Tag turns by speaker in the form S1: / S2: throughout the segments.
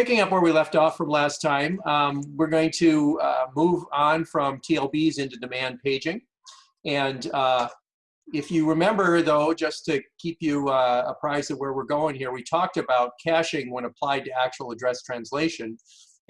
S1: picking up where we left off from last time, um, we're going to uh, move on from TLBs into demand paging. And uh, if you remember, though, just to keep you uh, apprised of where we're going here, we talked about caching when applied to actual address translation.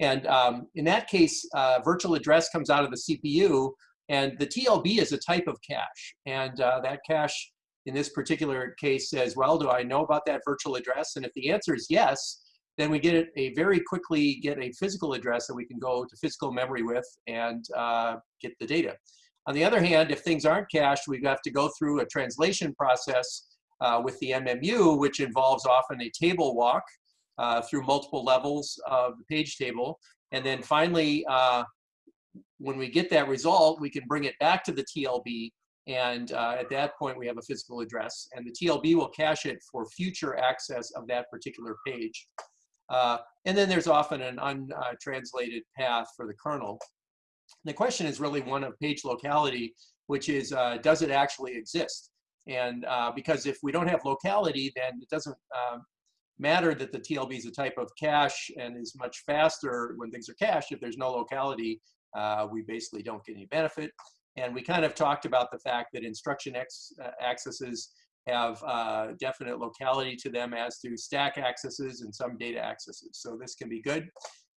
S1: And um, in that case, uh, virtual address comes out of the CPU, and the TLB is a type of cache. And uh, that cache, in this particular case, says, well, do I know about that virtual address? And if the answer is yes, then we get a very quickly get a physical address that we can go to physical memory with and uh, get the data. On the other hand, if things aren't cached, we have to go through a translation process uh, with the MMU, which involves often a table walk uh, through multiple levels of the page table. And then finally, uh, when we get that result, we can bring it back to the TLB. And uh, at that point, we have a physical address. And the TLB will cache it for future access of that particular page. Uh, and then there's often an untranslated path for the kernel. The question is really one of page locality, which is, uh, does it actually exist? And uh, because if we don't have locality, then it doesn't um, matter that the TLB is a type of cache and is much faster when things are cached. If there's no locality, uh, we basically don't get any benefit. And we kind of talked about the fact that instruction uh, accesses have uh, definite locality to them as to stack accesses and some data accesses. So this can be good.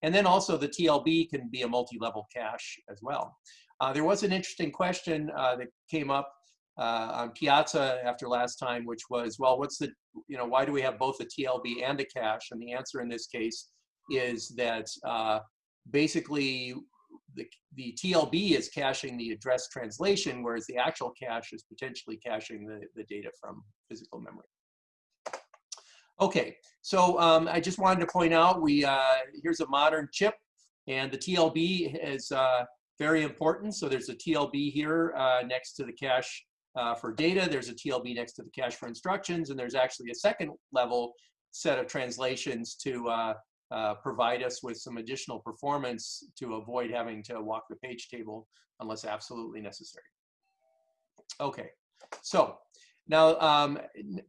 S1: And then also the TLB can be a multi-level cache as well. Uh, there was an interesting question uh, that came up uh, on Piazza after last time, which was, well, what's the, you know, why do we have both a TLB and a cache? And the answer in this case is that uh, basically the, the TLB is caching the address translation, whereas the actual cache is potentially caching the, the data from physical memory. Okay, so um, I just wanted to point out, we uh, here's a modern chip, and the TLB is uh, very important. So there's a TLB here uh, next to the cache uh, for data. There's a TLB next to the cache for instructions, and there's actually a second level set of translations to uh, provide us with some additional performance to avoid having to walk the page table unless absolutely necessary. Okay, so now um,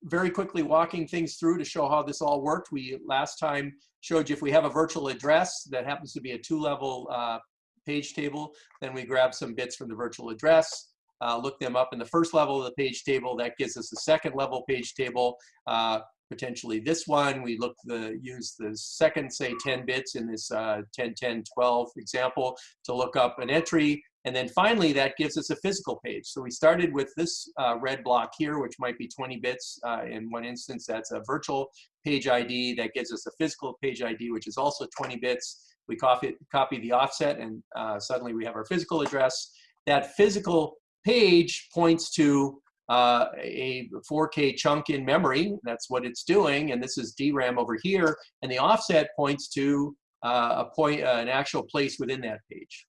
S1: very quickly walking things through to show how this all worked. We last time showed you if we have a virtual address that happens to be a two-level uh, page table, then we grab some bits from the virtual address, uh, look them up in the first level of the page table. That gives us a second level page table. Uh, potentially this one. We look the use the second, say 10 bits in this uh, 10, 10, 12 example to look up an entry. And then finally, that gives us a physical page. So we started with this uh, red block here, which might be 20 bits. Uh, in one instance, that's a virtual page ID. That gives us a physical page ID, which is also 20 bits. We copy, copy the offset, and uh, suddenly we have our physical address. That physical page points to uh, a 4K chunk in memory. That's what it's doing. And this is DRAM over here. And the offset points to uh, a point, uh, an actual place within that page.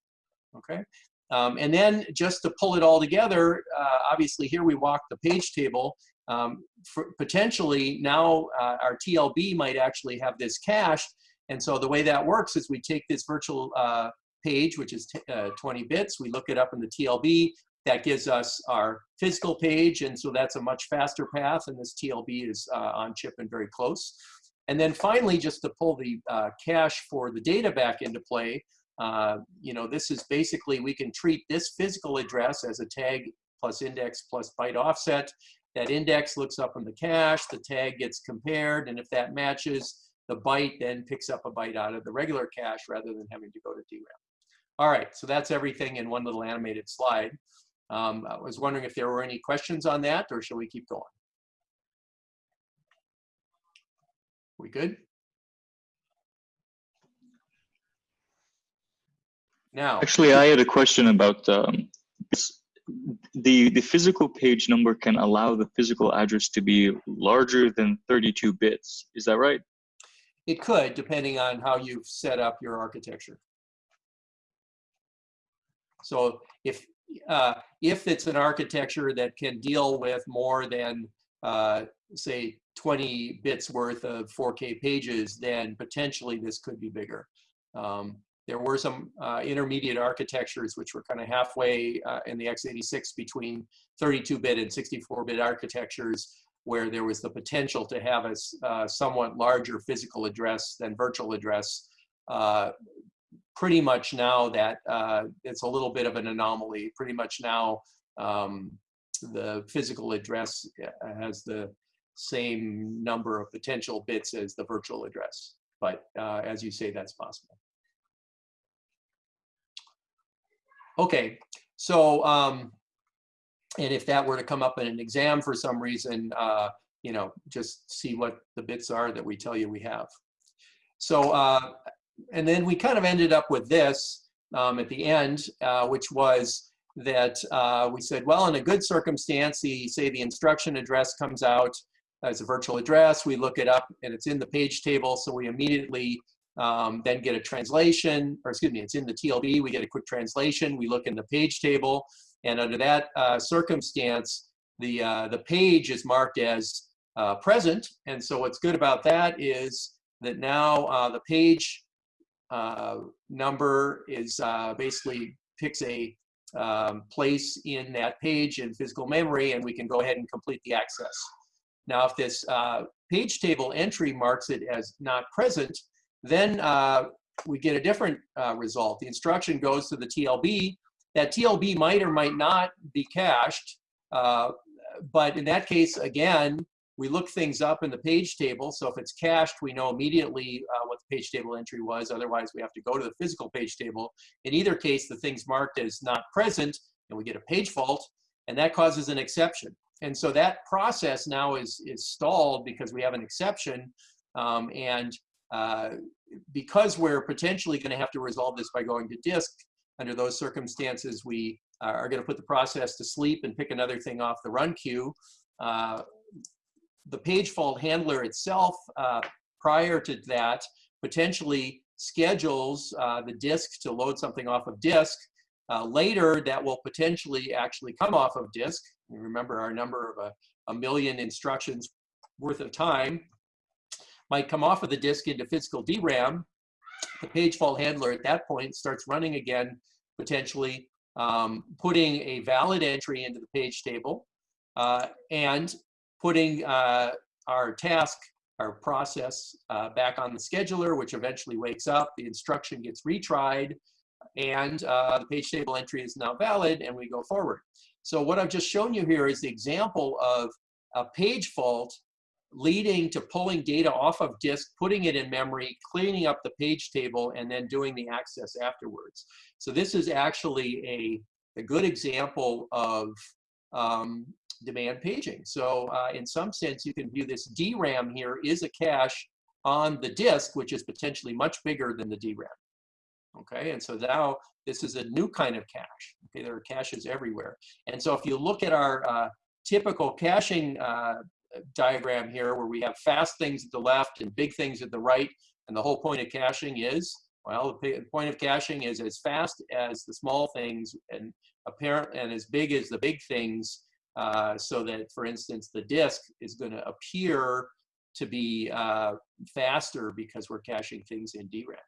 S1: Okay. Um, and then just to pull it all together, uh, obviously here we walk the page table. Um, potentially now uh, our TLB might actually have this cached. And so the way that works is we take this virtual uh, page, which is 20 bits, we look it up in the TLB, that gives us our physical page, and so that's a much faster path, and this TLB is uh, on chip and very close. And then finally, just to pull the uh, cache for the data back into play, uh, you know, this is basically, we can treat this physical address as a tag plus index plus byte offset. That index looks up in the cache, the tag gets compared, and if that matches, the byte then picks up a byte out of the regular cache rather than having to go to DRAM. All right, so that's everything in one little animated slide. Um, I was wondering if there were any questions on that or shall we keep going? We good? Now.
S2: Actually, I had a question about um, the, the physical page number can allow the physical address to be larger than 32 bits. Is that right?
S1: It could, depending on how you've set up your architecture. So if uh, if it's an architecture that can deal with more than, uh, say, 20 bits worth of 4K pages, then potentially this could be bigger. Um, there were some uh, intermediate architectures which were kind of halfway uh, in the x86 between 32-bit and 64-bit architectures where there was the potential to have a uh, somewhat larger physical address than virtual address. Pretty much now that uh, it's a little bit of an anomaly. Pretty much now, um, the physical address uh, has the same number of potential bits as the virtual address. But uh, as you say, that's possible. Okay, so um, and if that were to come up in an exam for some reason, uh, you know, just see what the bits are that we tell you we have. So, uh, and then we kind of ended up with this um, at the end, uh, which was that uh, we said, well, in a good circumstance, the, say the instruction address comes out as a virtual address, we look it up and it's in the page table, so we immediately um, then get a translation, or excuse me, it's in the TLB, we get a quick translation, we look in the page table, and under that uh, circumstance, the, uh, the page is marked as uh, present, and so what's good about that is that now uh, the page uh, number is uh, basically picks a um, place in that page in physical memory, and we can go ahead and complete the access. Now, if this uh, page table entry marks it as not present, then uh, we get a different uh, result. The instruction goes to the TLB. That TLB might or might not be cached, uh, but in that case, again, we look things up in the page table. So if it's cached, we know immediately uh, what the page table entry was. Otherwise, we have to go to the physical page table. In either case, the thing's marked as not present, and we get a page fault, and that causes an exception. And so that process now is, is stalled because we have an exception. Um, and uh, because we're potentially going to have to resolve this by going to disk, under those circumstances, we are going to put the process to sleep and pick another thing off the run queue. Uh, the page fault handler itself, uh, prior to that, potentially schedules uh, the disk to load something off of disk. Uh, later, that will potentially actually come off of disk. Remember our number of a, a million instructions worth of time might come off of the disk into physical DRAM. The page fault handler at that point starts running again, potentially um, putting a valid entry into the page table uh, and putting uh, our task, our process uh, back on the scheduler, which eventually wakes up, the instruction gets retried, and uh, the page table entry is now valid, and we go forward. So what I've just shown you here is the example of a page fault leading to pulling data off of disk, putting it in memory, cleaning up the page table, and then doing the access afterwards. So this is actually a, a good example of um, demand paging. So uh, in some sense, you can view this DRAM here is a cache on the disk, which is potentially much bigger than the DRAM. Okay, and so now this is a new kind of cache. Okay, there are caches everywhere. And so if you look at our uh, typical caching uh, diagram here, where we have fast things at the left and big things at the right, and the whole point of caching is, well, the point of caching is as fast as the small things and apparent and as big as the big things, uh, so that, for instance, the disk is going to appear to be uh, faster because we're caching things in DRAM.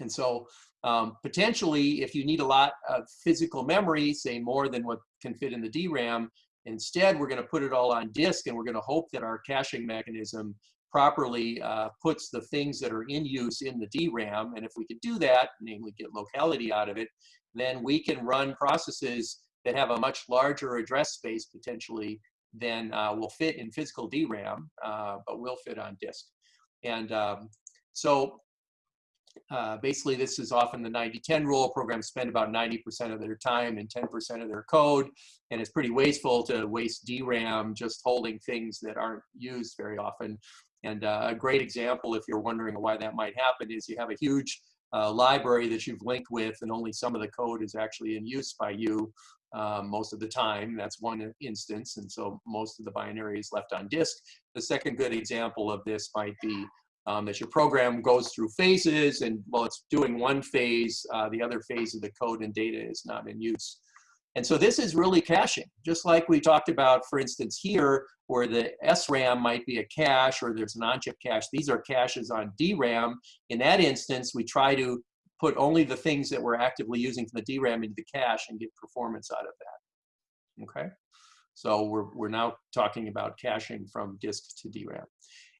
S1: And so um, potentially, if you need a lot of physical memory, say more than what can fit in the DRAM, instead we're going to put it all on disk and we're going to hope that our caching mechanism properly uh, puts the things that are in use in the DRAM. And if we could do that, namely get locality out of it, then we can run processes that have a much larger address space potentially than uh, will fit in physical DRAM, uh, but will fit on disk. And um, so uh, basically, this is often the 90-10 rule. Programs spend about 90% of their time and 10% of their code, and it's pretty wasteful to waste DRAM just holding things that aren't used very often. And uh, a great example, if you're wondering why that might happen, is you have a huge uh, library that you've linked with, and only some of the code is actually in use by you um, most of the time. That's one instance, and so most of the binary is left on disk. The second good example of this might be um, that your program goes through phases, and while it's doing one phase, uh, the other phase of the code and data is not in use. And so this is really caching, just like we talked about, for instance, here, where the SRAM might be a cache or there's an on-chip cache. These are caches on DRAM. In that instance, we try to put only the things that we're actively using from the DRAM into the cache and get performance out of that. Okay, So we're, we're now talking about caching from disk to DRAM.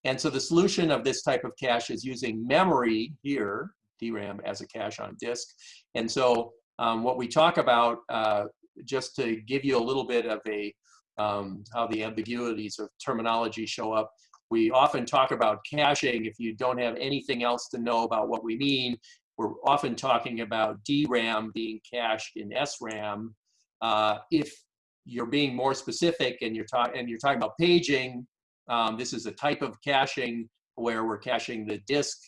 S1: And so the solution of this type of cache is using memory here, DRAM as a cache on disk. And so um, what we talk about, uh, just to give you a little bit of a, um, how the ambiguities of terminology show up, we often talk about caching. If you don't have anything else to know about what we mean, we're often talking about DRAM being cached in SRAM. Uh, if you're being more specific and you're, talking and you're talking about paging, um, this is a type of caching where we're caching the disk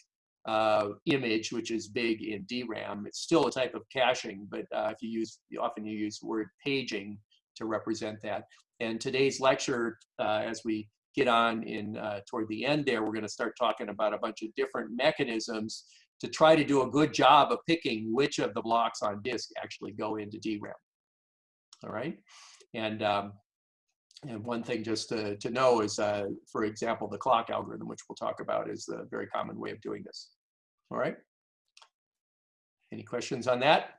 S1: uh, image, which is big in DRAM. It's still a type of caching, but uh, if you use, often you use the word paging to represent that. And today's lecture, uh, as we get on in uh, toward the end there, we're going to start talking about a bunch of different mechanisms to try to do a good job of picking which of the blocks on disk actually go into DRAM. All right, and um, and one thing just to, to know is, uh, for example, the clock algorithm, which we'll talk about, is a very common way of doing this. All right. Any questions on that?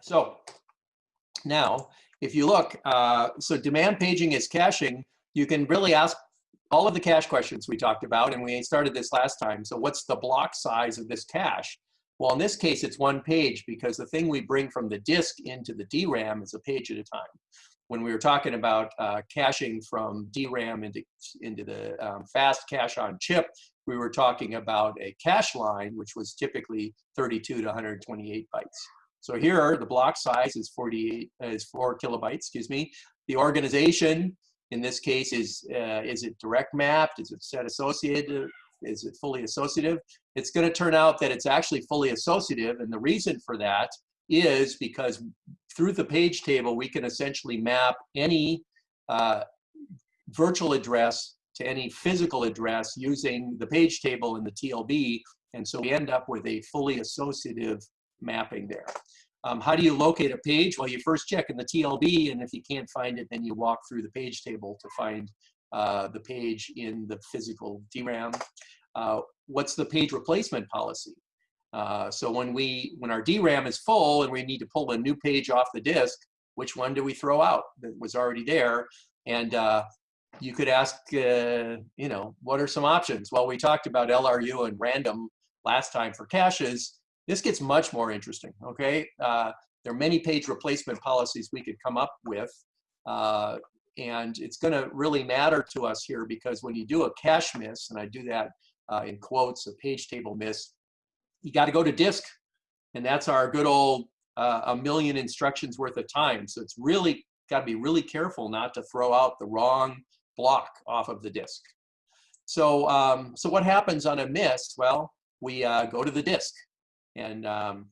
S1: So now, if you look, uh, so demand paging is caching, you can really ask all of the cache questions we talked about, and we started this last time. So what's the block size of this cache? Well, in this case, it's one page because the thing we bring from the disk into the DRAM is a page at a time. When we were talking about uh, caching from DRAM into, into the um, fast cache on chip, we were talking about a cache line, which was typically 32 to 128 bytes. So here, the block size is 48, uh, is four kilobytes, excuse me. The organization, in this case, is, uh, is it direct mapped? Is it set associated? Is it fully associative? It's gonna turn out that it's actually fully associative. And the reason for that is because through the page table, we can essentially map any uh, virtual address to any physical address using the page table in the TLB. And so we end up with a fully associative mapping there. Um, how do you locate a page? Well, you first check in the TLB, and if you can't find it, then you walk through the page table to find uh, the page in the physical DRAM. Uh, what's the page replacement policy? Uh, so when we when our DRAM is full and we need to pull a new page off the disk, which one do we throw out that was already there? And uh, you could ask, uh, you know, what are some options? Well, we talked about LRU and random last time for caches. This gets much more interesting, okay? There are many page replacement policies we could come up with. Uh, and it's gonna really matter to us here because when you do a cache miss, and I do that uh, in quotes, a page table miss, you gotta go to disk. And that's our good old uh, a million instructions worth of time. So it's really gotta be really careful not to throw out the wrong block off of the disk. So, um, so what happens on a miss? Well, we uh, go to the disk. And, um,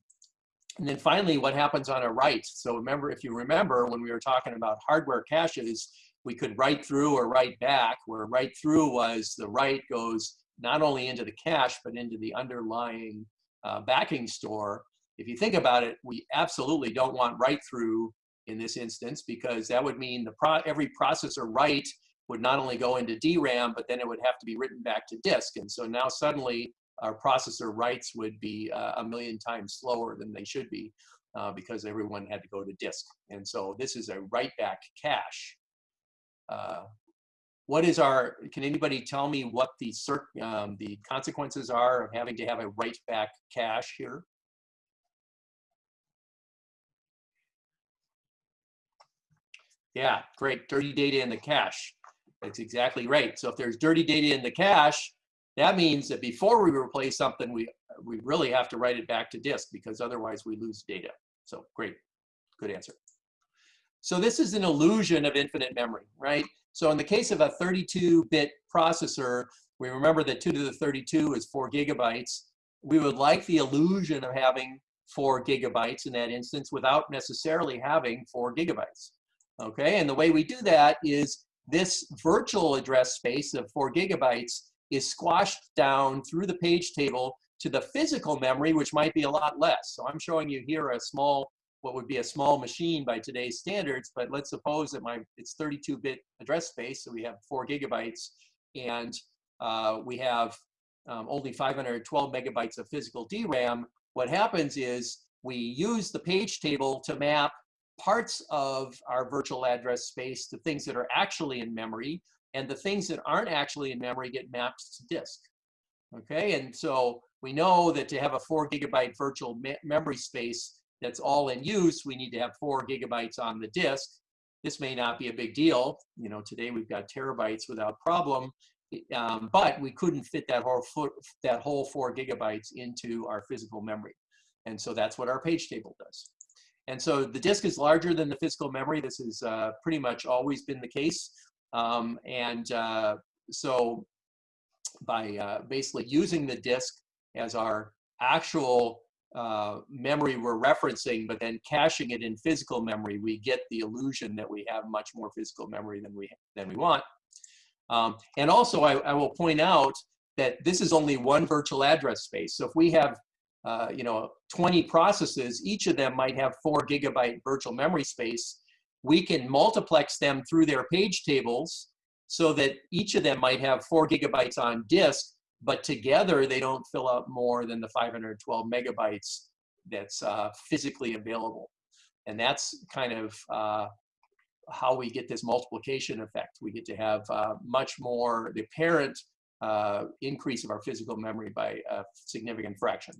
S1: and then finally, what happens on a write? So remember, if you remember when we were talking about hardware caches, we could write through or write back, where write through was the write goes not only into the cache, but into the underlying uh, backing store. If you think about it, we absolutely don't want write through in this instance because that would mean the pro every processor write would not only go into DRAM, but then it would have to be written back to disk. And so now suddenly our processor writes would be uh, a million times slower than they should be uh, because everyone had to go to disk. And so this is a write back cache. Uh, what is our, can anybody tell me what the, um, the consequences are of having to have a write back cache here? Yeah, great, dirty data in the cache. That's exactly right. So if there's dirty data in the cache, that means that before we replace something, we, we really have to write it back to disk because otherwise we lose data. So great, good answer. So this is an illusion of infinite memory, right? So in the case of a 32-bit processor, we remember that 2 to the 32 is 4 gigabytes. We would like the illusion of having 4 gigabytes in that instance without necessarily having 4 gigabytes. Okay, and the way we do that is this virtual address space of 4 gigabytes is squashed down through the page table to the physical memory, which might be a lot less. So I'm showing you here a small, what would be a small machine by today's standards, but let's suppose that my it's 32-bit address space, so we have four gigabytes, and uh, we have um, only 512 megabytes of physical DRAM. What happens is we use the page table to map parts of our virtual address space to things that are actually in memory, and the things that aren't actually in memory get mapped to disk. Okay, and so we know that to have a four gigabyte virtual me memory space that's all in use, we need to have four gigabytes on the disk. This may not be a big deal. You know, today we've got terabytes without problem, um, but we couldn't fit that whole, foot, that whole four gigabytes into our physical memory. And so that's what our page table does. And so the disk is larger than the physical memory. This has uh, pretty much always been the case. Um, and uh, so by uh, basically using the disk as our actual uh, memory we're referencing, but then caching it in physical memory, we get the illusion that we have much more physical memory than we, than we want. Um, and also, I, I, will point out that this is only one virtual address space. So if we have, uh, you know, 20 processes, each of them might have four gigabyte virtual memory space. We can multiplex them through their page tables so that each of them might have four gigabytes on disk, but together they don't fill up more than the 512 megabytes that's uh, physically available. And that's kind of uh, how we get this multiplication effect. We get to have uh, much more, the apparent uh, increase of our physical memory by a significant fraction.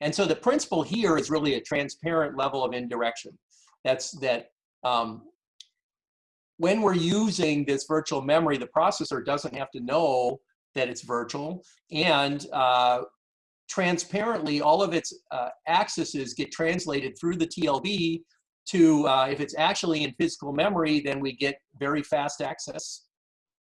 S1: And so the principle here is really a transparent level of indirection. That's that um, when we're using this virtual memory, the processor doesn't have to know that it's virtual. And uh, transparently, all of its uh, accesses get translated through the TLB to, uh, if it's actually in physical memory, then we get very fast access.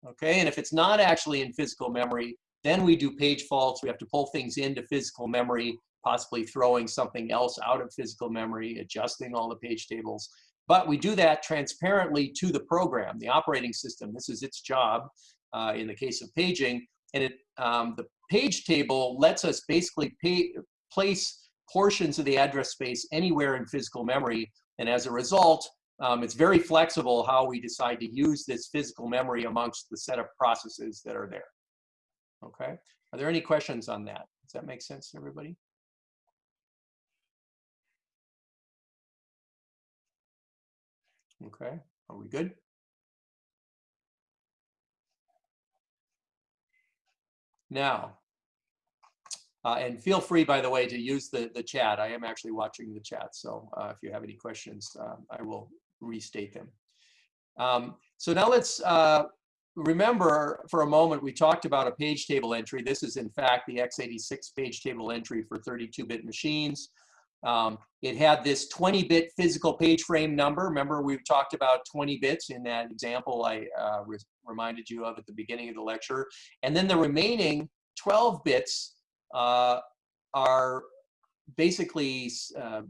S1: Okay, and if it's not actually in physical memory, then we do page faults. We have to pull things into physical memory, possibly throwing something else out of physical memory, adjusting all the page tables. But we do that transparently to the program, the operating system. This is its job uh, in the case of paging. And it, um, the page table lets us basically pay, place portions of the address space anywhere in physical memory and as a result, um, it's very flexible how we decide to use this physical memory amongst the set of processes that are there. Okay, are there any questions on that? Does that make sense to everybody? Okay, are we good? Now, uh, and feel free, by the way, to use the, the chat. I am actually watching the chat, so uh, if you have any questions, uh, I will restate them. Um, so now let's uh, remember for a moment, we talked about a page table entry. This is, in fact, the x86 page table entry for 32-bit machines. Um, it had this 20-bit physical page frame number. Remember, we've talked about 20 bits in that example I uh, re reminded you of at the beginning of the lecture. And then the remaining 12 bits uh, are basically uh,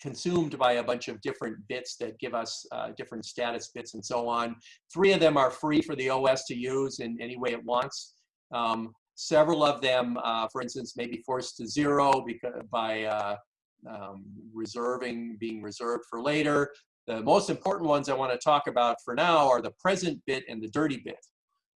S1: consumed by a bunch of different bits that give us uh, different status bits and so on. Three of them are free for the OS to use in any way it wants. Um, several of them, uh, for instance, may be forced to zero because, by uh, um, reserving, being reserved for later. The most important ones I want to talk about for now are the present bit and the dirty bit.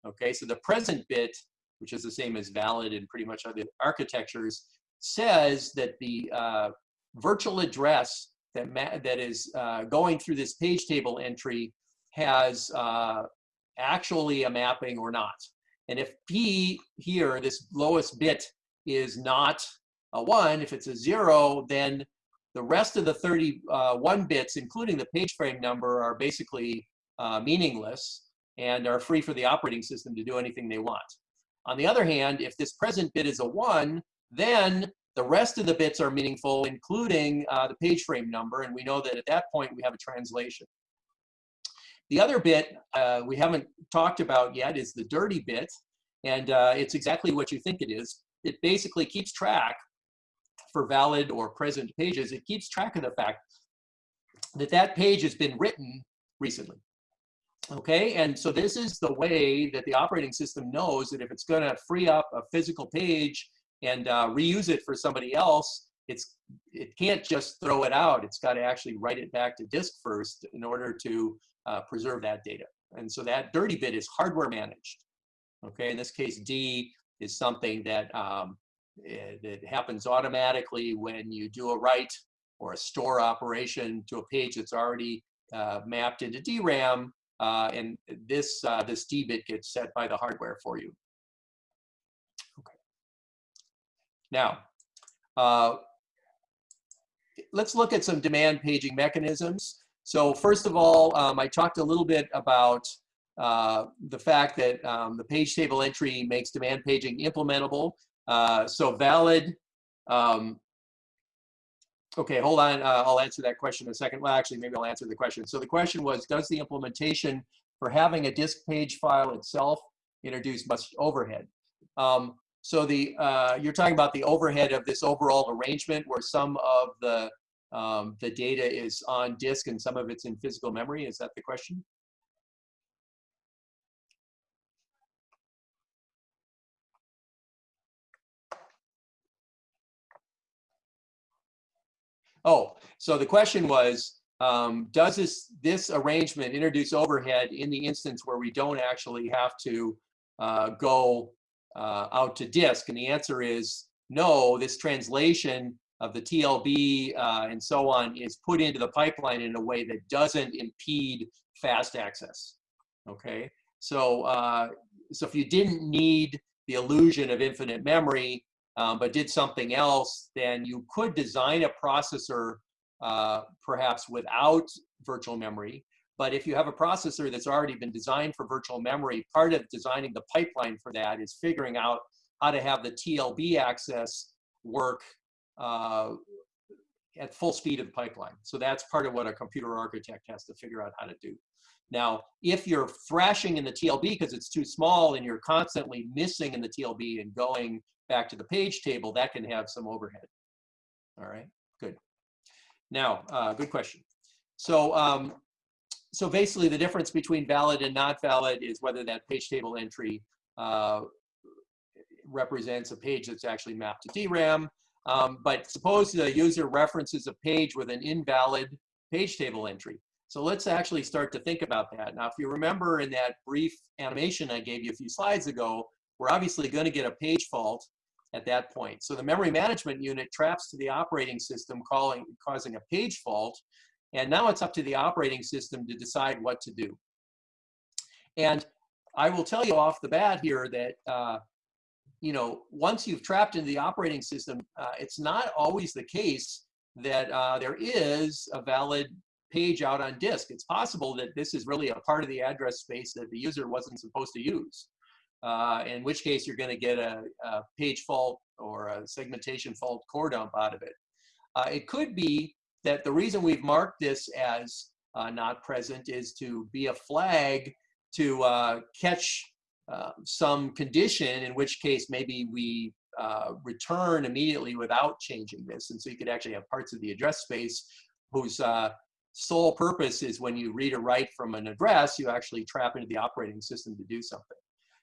S1: Okay, so the present bit which is the same as valid in pretty much other architectures, says that the uh, virtual address that, that is uh, going through this page table entry has uh, actually a mapping or not. And if P here, this lowest bit, is not a one, if it's a zero, then the rest of the 31 bits, including the page frame number, are basically uh, meaningless and are free for the operating system to do anything they want. On the other hand, if this present bit is a one, then the rest of the bits are meaningful, including uh, the page frame number, and we know that at that point we have a translation. The other bit uh, we haven't talked about yet is the dirty bit, and uh, it's exactly what you think it is. It basically keeps track for valid or present pages, it keeps track of the fact that that page has been written recently. Okay, and so this is the way that the operating system knows that if it's going to free up a physical page and uh, reuse it for somebody else, it's it can't just throw it out. It's got to actually write it back to disk first in order to uh, preserve that data. And so that dirty bit is hardware managed. Okay, in this case, D is something that um, it, happens automatically when you do a write or a store operation to a page that's already uh, mapped into DRAM, uh, and this uh, this D bit gets set by the hardware for you. Okay. Now, uh, let's look at some demand paging mechanisms. So first of all, um, I talked a little bit about uh, the fact that um, the page table entry makes demand paging implementable. Uh, so valid, um, okay, hold on, uh, I'll answer that question in a second. Well, actually, maybe I'll answer the question. So the question was, does the implementation for having a disk page file itself introduce much overhead? Um, so the uh, you're talking about the overhead of this overall arrangement where some of the um, the data is on disk and some of it's in physical memory. Is that the question? Oh, so the question was, um, does this, this arrangement introduce overhead in the instance where we don't actually have to uh, go uh, out to disk? And the answer is no, this translation of the TLB uh, and so on is put into the pipeline in a way that doesn't impede fast access. Okay, so uh, so if you didn't need the illusion of infinite memory, um, but did something else, then you could design a processor uh, perhaps without virtual memory. But if you have a processor that's already been designed for virtual memory, part of designing the pipeline for that is figuring out how to have the TLB access work uh, at full speed of the pipeline. So that's part of what a computer architect has to figure out how to do. Now, if you're thrashing in the TLB because it's too small and you're constantly missing in the TLB and going back to the page table, that can have some overhead. All right, good. Now, uh, good question. So, um, so basically the difference between valid and not valid is whether that page table entry uh, represents a page that's actually mapped to DRAM um, but suppose the user references a page with an invalid page table entry. So let's actually start to think about that. Now, if you remember in that brief animation I gave you a few slides ago, we're obviously going to get a page fault at that point. So the memory management unit traps to the operating system calling, causing a page fault. And now it's up to the operating system to decide what to do. And I will tell you off the bat here that uh, you know, once you've trapped into the operating system, uh, it's not always the case that uh, there is a valid page out on disk. It's possible that this is really a part of the address space that the user wasn't supposed to use. Uh, in which case you're going to get a, a, page fault or a segmentation fault core dump out of it. Uh, it could be that the reason we've marked this as uh, not present is to be a flag to uh, catch uh, some condition, in which case maybe we uh, return immediately without changing this. And so you could actually have parts of the address space whose uh, sole purpose is when you read or write from an address, you actually trap into the operating system to do something.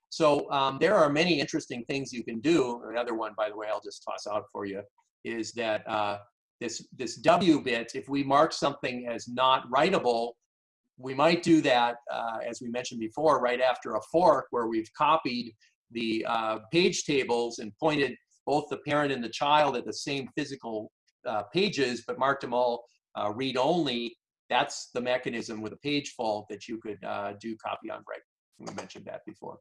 S1: So um, there are many interesting things you can do. Another one, by the way, I'll just toss out for you, is that uh, this, this W bit, if we mark something as not writable, we might do that, uh, as we mentioned before, right after a fork where we've copied the uh, page tables and pointed both the parent and the child at the same physical uh, pages, but marked them all uh, read-only. That's the mechanism with a page fault that you could uh, do copy on write. We mentioned that before.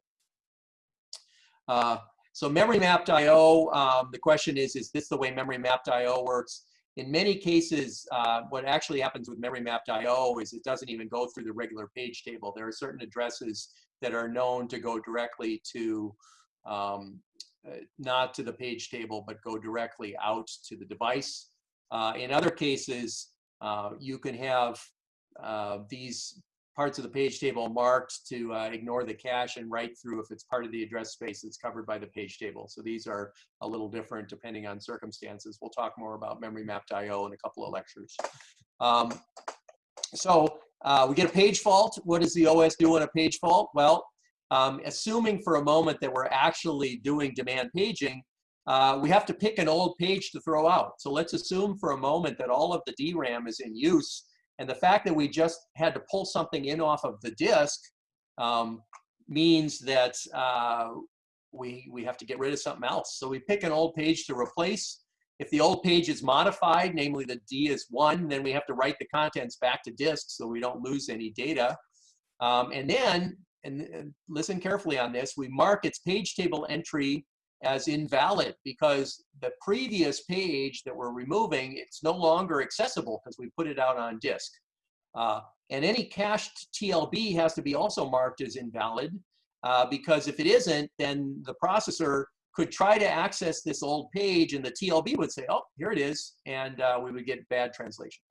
S1: Uh, so memory mapped I.O., um, the question is, is this the way memory mapped I.O. works? In many cases, uh, what actually happens with memory mapped I.O. is it doesn't even go through the regular page table. There are certain addresses that are known to go directly to, um, uh, not to the page table, but go directly out to the device. Uh, in other cases, uh, you can have uh, these parts of the page table marked to uh, ignore the cache and write through if it's part of the address space that's covered by the page table. So these are a little different depending on circumstances. We'll talk more about memory mapped IO in a couple of lectures. Um, so uh, we get a page fault. What does the OS do on a page fault? Well, um, assuming for a moment that we're actually doing demand paging, uh, we have to pick an old page to throw out. So let's assume for a moment that all of the DRAM is in use and the fact that we just had to pull something in off of the disk um, means that uh, we, we have to get rid of something else. So we pick an old page to replace. If the old page is modified, namely the D is one, then we have to write the contents back to disk so we don't lose any data. Um, and then, and, listen carefully on this, we mark its page table entry as invalid because the previous page that we're removing, it's no longer accessible because we put it out on disk. Uh, and any cached TLB has to be also marked as invalid uh, because if it isn't, then the processor could try to access this old page and the TLB would say, oh, here it is, and uh, we would get bad translation.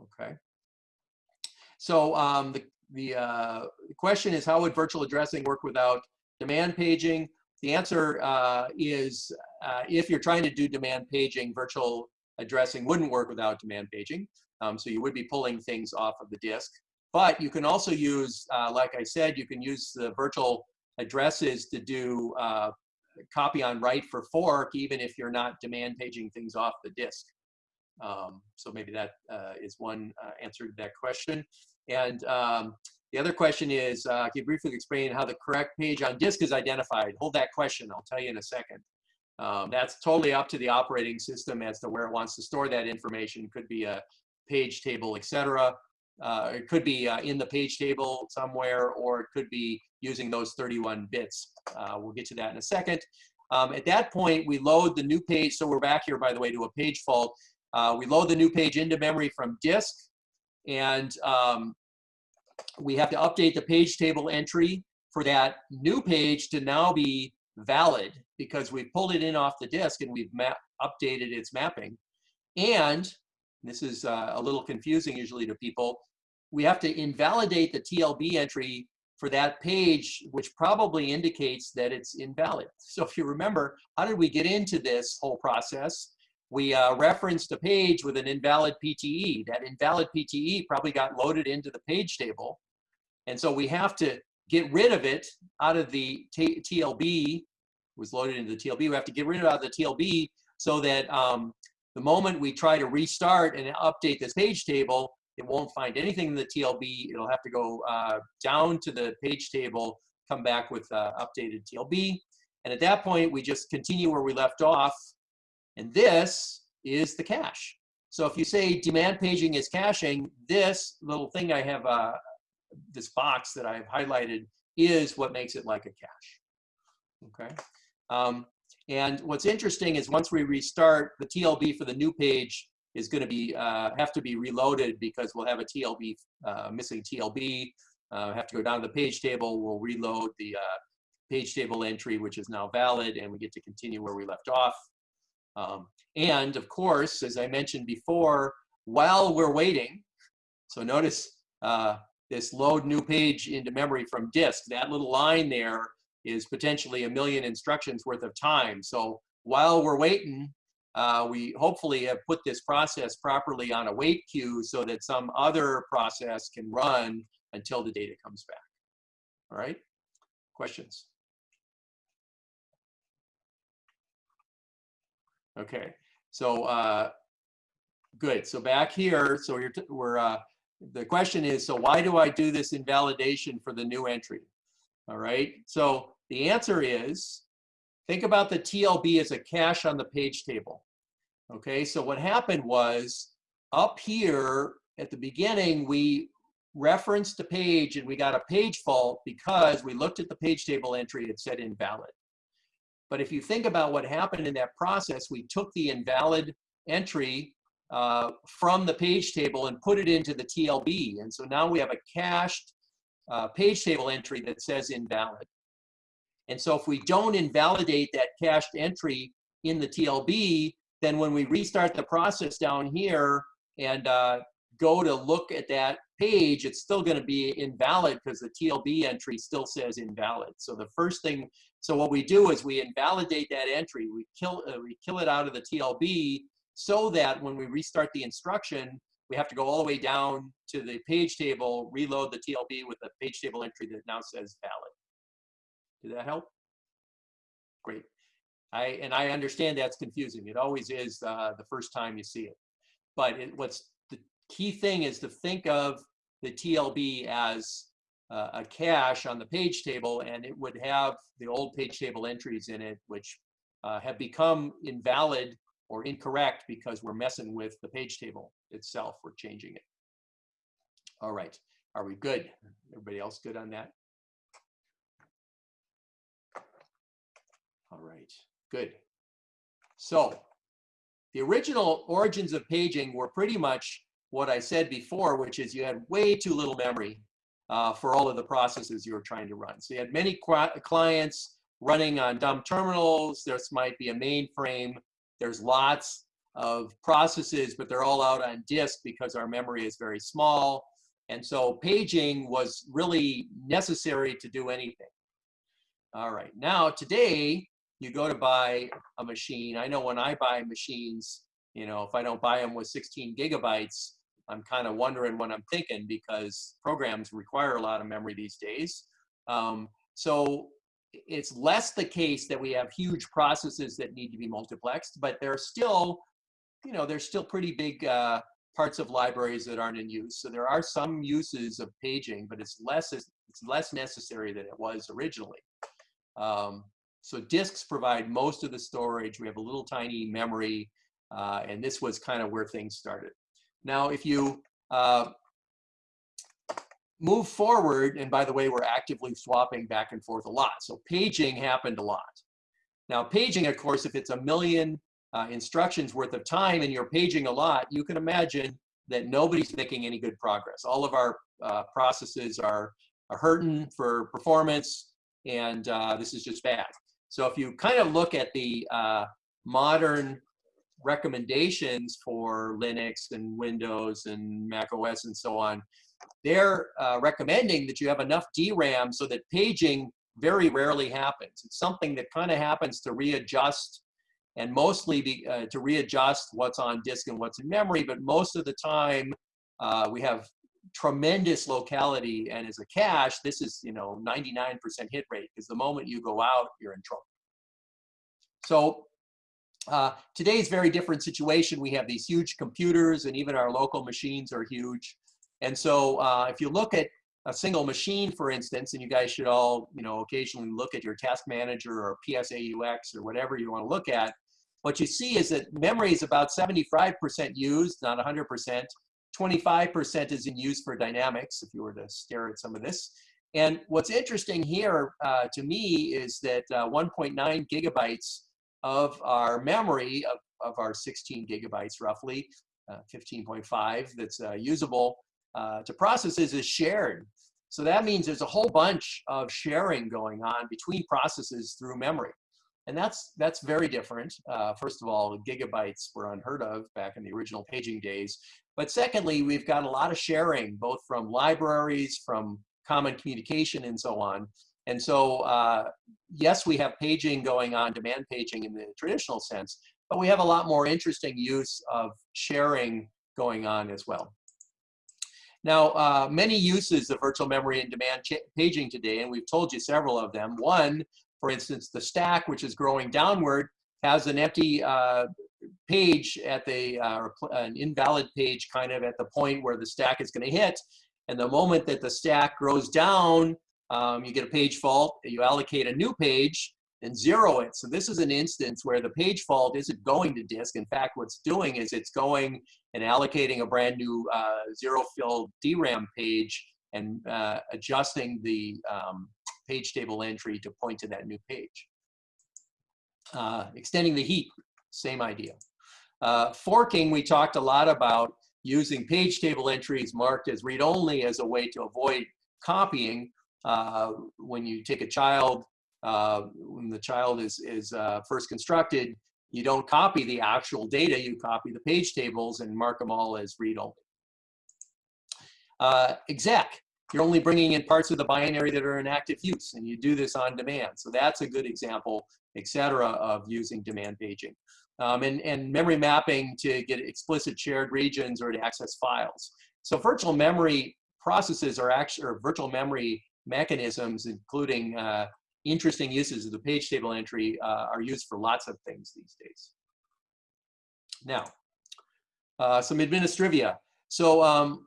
S1: Okay. So um, the, the uh, question is, how would virtual addressing work without demand paging? The answer uh, is uh, if you're trying to do demand paging, virtual addressing wouldn't work without demand paging. Um, so you would be pulling things off of the disk. But you can also use, uh, like I said, you can use the virtual addresses to do uh, copy on write for fork, even if you're not demand paging things off the disk. Um, so maybe that uh, is one uh, answer to that question. And um, the other question is, uh, can you briefly explain how the correct page on disk is identified? Hold that question, I'll tell you in a second. Um, that's totally up to the operating system as to where it wants to store that information. It could be a page table, etc. Uh, it could be uh, in the page table somewhere, or it could be using those 31 bits. Uh, we'll get to that in a second. Um, at that point, we load the new page. So we're back here, by the way, to a page fault. Uh, we load the new page into memory from disk, and um, we have to update the page table entry for that new page to now be valid because we've pulled it in off the disk and we've updated its mapping. And this is uh, a little confusing usually to people, we have to invalidate the TLB entry for that page, which probably indicates that it's invalid. So if you remember, how did we get into this whole process? We uh, referenced a page with an invalid PTE. That invalid PTE probably got loaded into the page table. And so we have to get rid of it out of the TLB, was loaded into the TLB. We have to get rid of it out of the TLB so that um, the moment we try to restart and update this page table, it won't find anything in the TLB. It'll have to go uh, down to the page table, come back with uh, updated TLB. And at that point, we just continue where we left off. And this is the cache. So if you say demand paging is caching, this little thing I have, uh, this box that I've highlighted is what makes it like a cache. Okay. Um, and what's interesting is once we restart, the TLB for the new page is going to be uh, have to be reloaded because we'll have a TLB uh, missing TLB. Uh, have to go down to the page table. We'll reload the uh, page table entry, which is now valid, and we get to continue where we left off. Um, and of course, as I mentioned before, while we're waiting, so notice uh, this load new page into memory from disk. That little line there is potentially a million instructions worth of time. So while we're waiting, uh, we hopefully have put this process properly on a wait queue so that some other process can run until the data comes back. All right, questions? Okay, so uh, good. So back here, so you're we're uh, the question is, so why do I do this invalidation for the new entry? All right, so the answer is, think about the TLB as a cache on the page table. Okay, so what happened was up here at the beginning, we referenced a page and we got a page fault because we looked at the page table entry, it said invalid. But if you think about what happened in that process, we took the invalid entry uh, from the page table and put it into the TLB. And so now we have a cached uh, page table entry that says invalid. And so if we don't invalidate that cached entry in the TLB, then when we restart the process down here and uh, go to look at that page, it's still going to be invalid because the TLB entry still says invalid. So the first thing, so what we do is we invalidate that entry. We kill, uh, we kill it out of the TLB so that when we restart the instruction, we have to go all the way down to the page table, reload the TLB with the page table entry that now says valid. Did that help? Great. I, and I understand that's confusing. It always is uh, the first time you see it. But it, what's the key thing is to think of the TLB as uh, a cache on the page table and it would have the old page table entries in it, which uh, have become invalid or incorrect because we're messing with the page table itself. We're changing it. All right. Are we good? Everybody else good on that? All right. Good. So the original origins of paging were pretty much what I said before, which is you had way too little memory uh, for all of the processes you were trying to run. So you had many clients running on dumb terminals. This might be a mainframe. There's lots of processes, but they're all out on disk because our memory is very small. And so paging was really necessary to do anything. All right, now today, you go to buy a machine. I know when I buy machines, you know, if I don't buy them with 16 gigabytes, I'm kind of wondering what I'm thinking because programs require a lot of memory these days. Um, so it's less the case that we have huge processes that need to be multiplexed, but there are still, you know, there's still pretty big uh, parts of libraries that aren't in use. So there are some uses of paging, but it's less it's less necessary than it was originally. Um, so disks provide most of the storage. We have a little tiny memory, uh, and this was kind of where things started. Now, if you uh, move forward, and by the way, we're actively swapping back and forth a lot. So paging happened a lot. Now, paging, of course, if it's a million uh, instructions worth of time and you're paging a lot, you can imagine that nobody's making any good progress. All of our uh, processes are, are hurting for performance, and uh, this is just bad. So if you kind of look at the uh, modern recommendations for Linux and Windows and Mac OS and so on, they're uh, recommending that you have enough DRAM so that paging very rarely happens. It's something that kind of happens to readjust and mostly be, uh, to readjust what's on disk and what's in memory, but most of the time uh, we have tremendous locality and as a cache, this is, you know, 99% hit rate because the moment you go out, you're in trouble. So uh, today's very different situation. We have these huge computers and even our local machines are huge. And so uh, if you look at a single machine, for instance, and you guys should all, you know, occasionally look at your task manager or ps aux or whatever you want to look at, what you see is that memory is about 75% used, not 100%. 25% is in use for dynamics, if you were to stare at some of this. And what's interesting here uh, to me is that uh, 1.9 gigabytes of our memory, of, of our 16 gigabytes roughly, uh, 15.5 that's uh, usable uh, to processes is shared. So that means there's a whole bunch of sharing going on between processes through memory. And that's, that's very different. Uh, first of all, gigabytes were unheard of back in the original paging days. But secondly, we've got a lot of sharing, both from libraries, from common communication, and so on. And so, uh, yes, we have paging going on, demand paging in the traditional sense, but we have a lot more interesting use of sharing going on as well. Now, uh, many uses of virtual memory and demand paging today, and we've told you several of them. One, for instance, the stack, which is growing downward, has an empty uh, page at the, uh, an invalid page kind of at the point where the stack is going to hit. And the moment that the stack grows down, um, you get a page fault, you allocate a new page and zero it. So this is an instance where the page fault isn't going to disk. In fact, what's doing is it's going and allocating a brand new uh, zero filled DRAM page and uh, adjusting the um, page table entry to point to that new page. Uh, extending the heap same idea. Uh, forking, we talked a lot about using page table entries marked as read-only as a way to avoid copying. Uh, when you take a child, uh, when the child is, is uh, first constructed, you don't copy the actual data, you copy the page tables and mark them all as read-only. Uh, exec, you're only bringing in parts of the binary that are in active use, and you do this on demand. So that's a good example, et cetera, of using demand paging um, and, and memory mapping to get explicit shared regions or to access files. So virtual memory processes are actually, or virtual memory mechanisms, including uh, interesting uses of the page table entry, uh, are used for lots of things these days. Now, uh, some administrivia. So, um,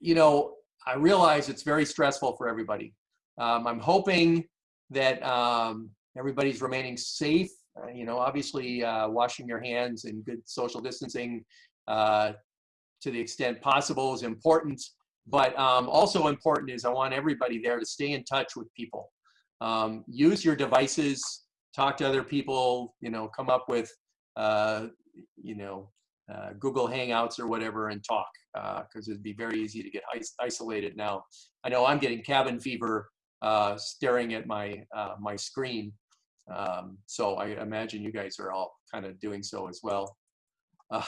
S1: you know, I realize it's very stressful for everybody. Um, I'm hoping that um, everybody's remaining safe. Uh, you know, obviously uh, washing your hands and good social distancing uh, to the extent possible is important. But um, also important is I want everybody there to stay in touch with people. Um, use your devices, talk to other people, you know, come up with, uh, you know, uh, Google Hangouts or whatever and talk because it'd be very easy to get isolated now. I know I'm getting cabin fever uh, staring at my uh, my screen. Um, so I imagine you guys are all kind of doing so as well. Uh,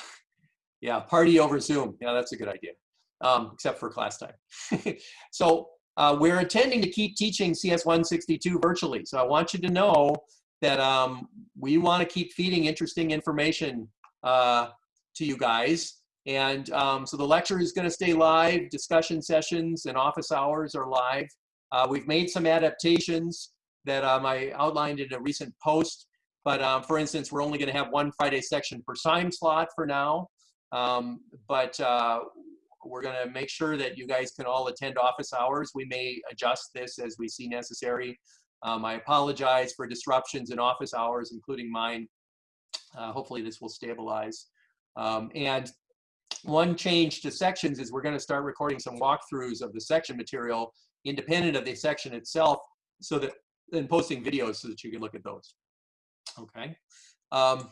S1: yeah, party over Zoom. Yeah, that's a good idea, um, except for class time. so uh, we're intending to keep teaching CS 162 virtually. So I want you to know that um, we want to keep feeding interesting information uh, to you guys. And um, so the lecture is going to stay live, discussion sessions and office hours are live. Uh, we've made some adaptations that um, I outlined in a recent post. But um, for instance, we're only going to have one Friday section per time slot for now. Um, but uh, we're going to make sure that you guys can all attend office hours. We may adjust this as we see necessary. Um, I apologize for disruptions in office hours, including mine. Uh, hopefully this will stabilize. Um, and one change to sections is we're going to start recording some walkthroughs of the section material independent of the section itself so that and posting videos so that you can look at those. Okay. Um,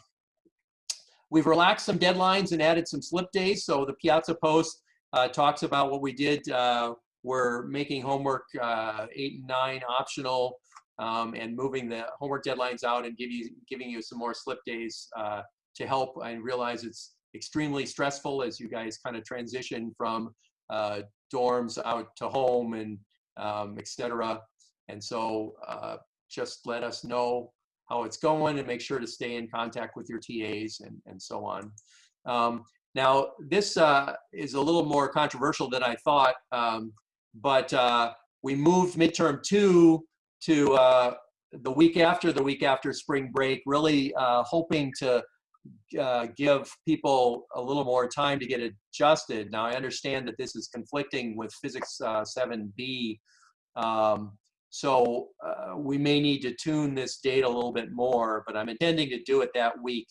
S1: we've relaxed some deadlines and added some slip days. So the Piazza Post uh, talks about what we did. Uh, we're making homework uh, eight and nine optional um, and moving the homework deadlines out and give you, giving you some more slip days uh, to help. I realize it's extremely stressful as you guys kind of transition from uh, dorms out to home and um, etc. And so uh, just let us know how it's going and make sure to stay in contact with your TAs and, and so on. Um, now, this uh, is a little more controversial than I thought, um, but uh, we moved midterm two to uh, the week after the week after spring break, really uh, hoping to uh, give people a little more time to get adjusted. Now, I understand that this is conflicting with Physics 7b. Uh, um, so we may need to tune this date a little bit more, but I'm intending to do it that week.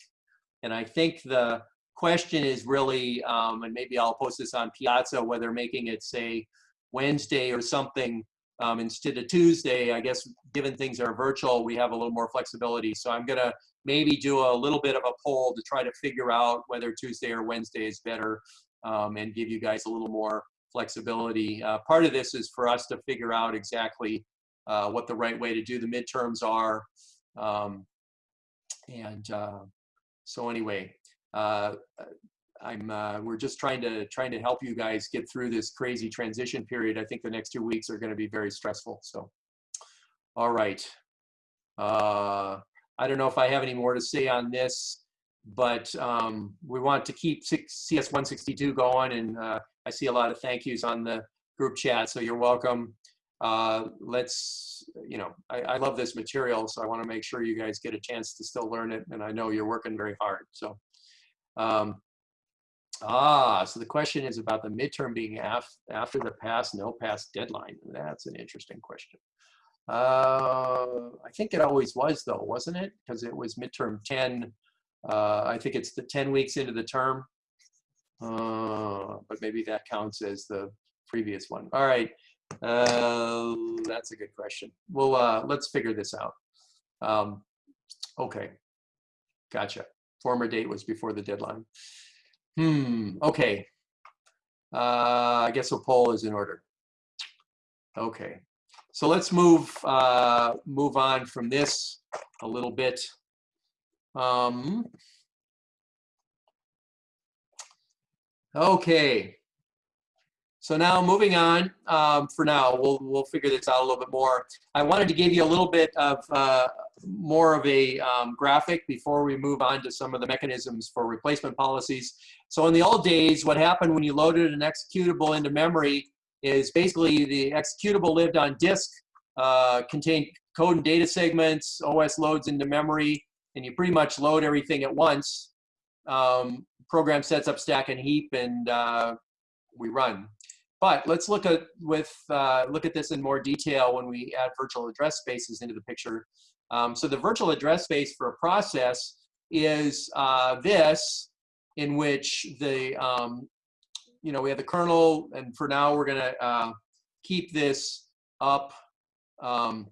S1: And I think the question is really, um, and maybe I'll post this on Piazza, whether making it say Wednesday or something um, instead of Tuesday, I guess given things are virtual, we have a little more flexibility. So I'm gonna maybe do a little bit of a poll to try to figure out whether Tuesday or Wednesday is better um, and give you guys a little more flexibility. Uh, part of this is for us to figure out exactly uh, what the right way to do the midterms are. Um, and uh, so anyway, uh, I'm uh, we're just trying to trying to help you guys get through this crazy transition period. I think the next two weeks are going to be very stressful. So, all right. Uh, I don't know if I have any more to say on this, but um, we want to keep CS 162 going, and uh, I see a lot of thank yous on the group chat. So you're welcome. Uh, let's, you know, I, I love this material, so I want to make sure you guys get a chance to still learn it, and I know you're working very hard. So. Um, Ah, so the question is about the midterm being af after the pass, no pass deadline. That's an interesting question. Uh, I think it always was though, wasn't it? Because it was midterm 10. Uh, I think it's the 10 weeks into the term. Uh, but maybe that counts as the previous one. All right, uh, that's a good question. Well, uh, let's figure this out. Um, okay, gotcha. Former date was before the deadline. Hmm, okay. Uh, I guess a poll is in order. Okay, so let's move uh, move on from this a little bit. Um, okay, so now moving on um, for now, we'll, we'll figure this out a little bit more. I wanted to give you a little bit of uh, more of a um, graphic before we move on to some of the mechanisms for replacement policies. So in the old days, what happened when you loaded an executable into memory is basically the executable lived on disk, uh, contained code and data segments, OS loads into memory, and you pretty much load everything at once. Um, program sets up stack and heap, and uh, we run. But let's look at with uh, look at this in more detail when we add virtual address spaces into the picture. Um, so the virtual address space for a process is uh, this, in which the um, you know we have the kernel, and for now we're gonna uh, keep this up. Um,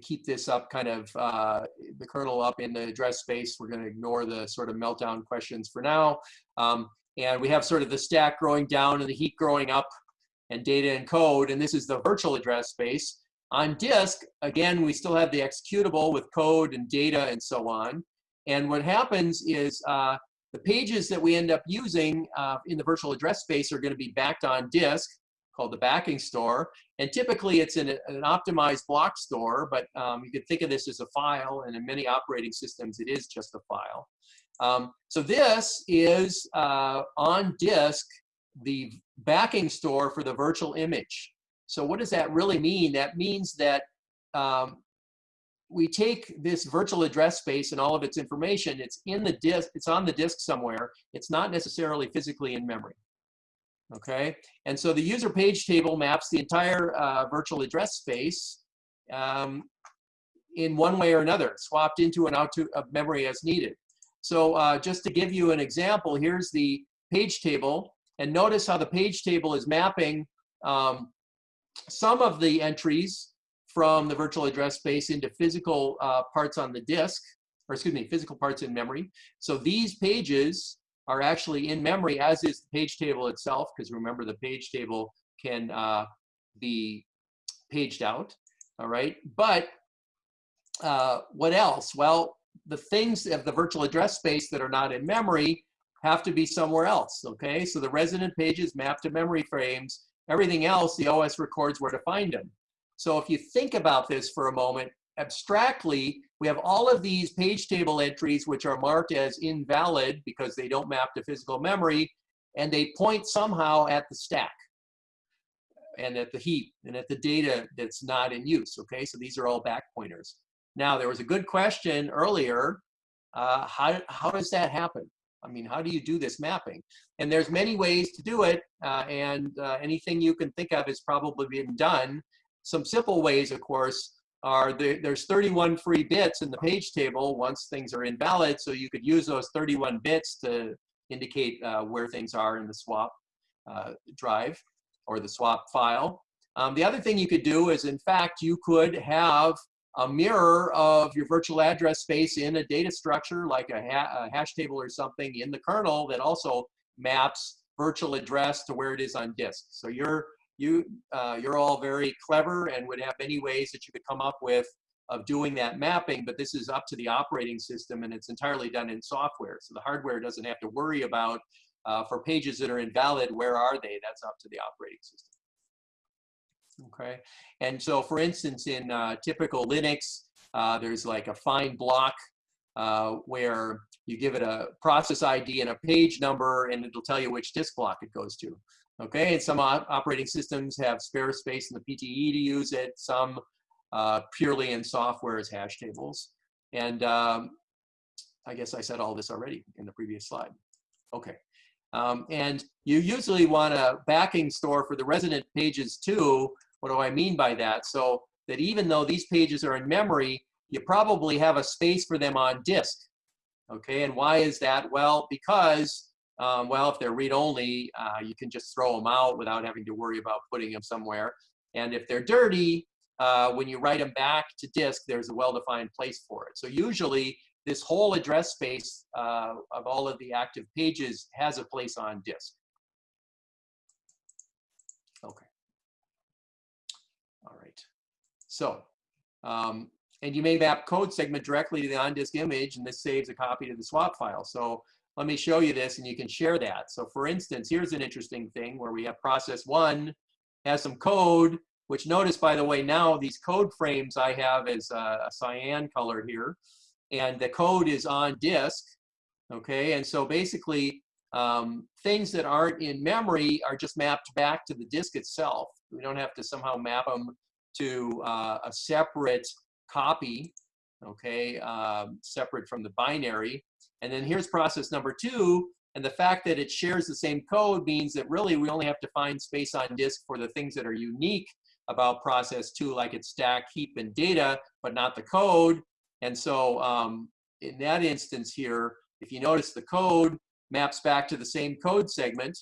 S1: keep this up kind of uh, the kernel up in the address space. We're going to ignore the sort of meltdown questions for now. Um, and we have sort of the stack growing down and the heap growing up and data and code. And this is the virtual address space. On disk, again, we still have the executable with code and data and so on. And what happens is uh, the pages that we end up using uh, in the virtual address space are going to be backed on disk called the backing store. And typically it's an optimized block store, but um, you could think of this as a file, and in many operating systems, it is just a file. Um, so this is uh, on disk, the backing store for the virtual image. So what does that really mean? That means that um, we take this virtual address space and all of its information, it's in the disk, it's on the disk somewhere. It's not necessarily physically in memory. Okay, and so the user page table maps the entire uh, virtual address space um, in one way or another, swapped into and out to of memory as needed. So uh, just to give you an example, here's the page table. And notice how the page table is mapping um, some of the entries from the virtual address space into physical uh, parts on the disk, or excuse me, physical parts in memory. So these pages are actually in memory, as is the page table itself, because remember the page table can uh, be paged out, all right? But uh, what else? Well, the things of the virtual address space that are not in memory have to be somewhere else, okay? So the resident pages map to memory frames. Everything else, the OS records where to find them. So if you think about this for a moment, abstractly, we have all of these page table entries which are marked as invalid because they don't map to physical memory, and they point somehow at the stack and at the heap and at the data that's not in use, okay? So these are all back pointers. Now, there was a good question earlier. Uh, how, how does that happen? I mean, how do you do this mapping? And there's many ways to do it, uh, and uh, anything you can think of has probably been done. Some simple ways, of course, are the, there's 31 free bits in the page table once things are invalid, so you could use those 31 bits to indicate uh, where things are in the swap uh, drive or the swap file. Um, the other thing you could do is, in fact, you could have a mirror of your virtual address space in a data structure like a, ha a, hash table or something in the kernel that also maps virtual address to where it is on disk. So you're, you, uh, you're all very clever and would have many ways that you could come up with of doing that mapping, but this is up to the operating system and it's entirely done in software. So the hardware doesn't have to worry about uh, for pages that are invalid, where are they? That's up to the operating system. Okay, and so for instance, in uh, typical Linux, uh, there's like a find block uh, where you give it a process ID and a page number, and it'll tell you which disk block it goes to. Okay, and some operating systems have spare space in the PTE to use it. Some uh, purely in software as hash tables. And um, I guess I said all this already in the previous slide. Okay. Um, and you usually want a backing store for the resident pages too. What do I mean by that? So that even though these pages are in memory, you probably have a space for them on disk. Okay, and why is that? Well, because, um, well, if they're read-only, uh, you can just throw them out without having to worry about putting them somewhere. And if they're dirty, uh, when you write them back to disk, there's a well-defined place for it. So usually this whole address space uh, of all of the active pages has a place on disk. Okay. All right. So, um, and you may map code segment directly to the on-disk image, and this saves a copy to the swap file. So let me show you this, and you can share that. So for instance, here's an interesting thing where we have process one has some code, which notice, by the way, now these code frames I have is a, a cyan color here and the code is on disk, okay? And so basically, um, things that aren't in memory are just mapped back to the disk itself. We don't have to somehow map them to uh, a separate copy, okay, um, separate from the binary. And then here's process number two, And the fact that it shares the same code means that really we only have to find space on disk for the things that are unique about process two, like its stack, heap, and data, but not the code. And so um, in that instance here, if you notice the code maps back to the same code segment.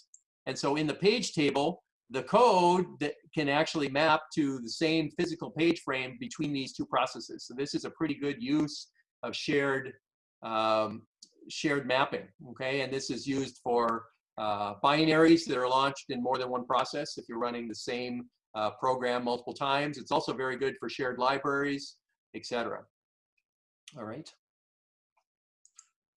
S1: And so in the page table, the code that can actually map to the same physical page frame between these two processes. So this is a pretty good use of shared um, shared mapping, okay? And this is used for uh, binaries that are launched in more than one process if you're running the same uh, program multiple times. It's also very good for shared libraries, etc. All right.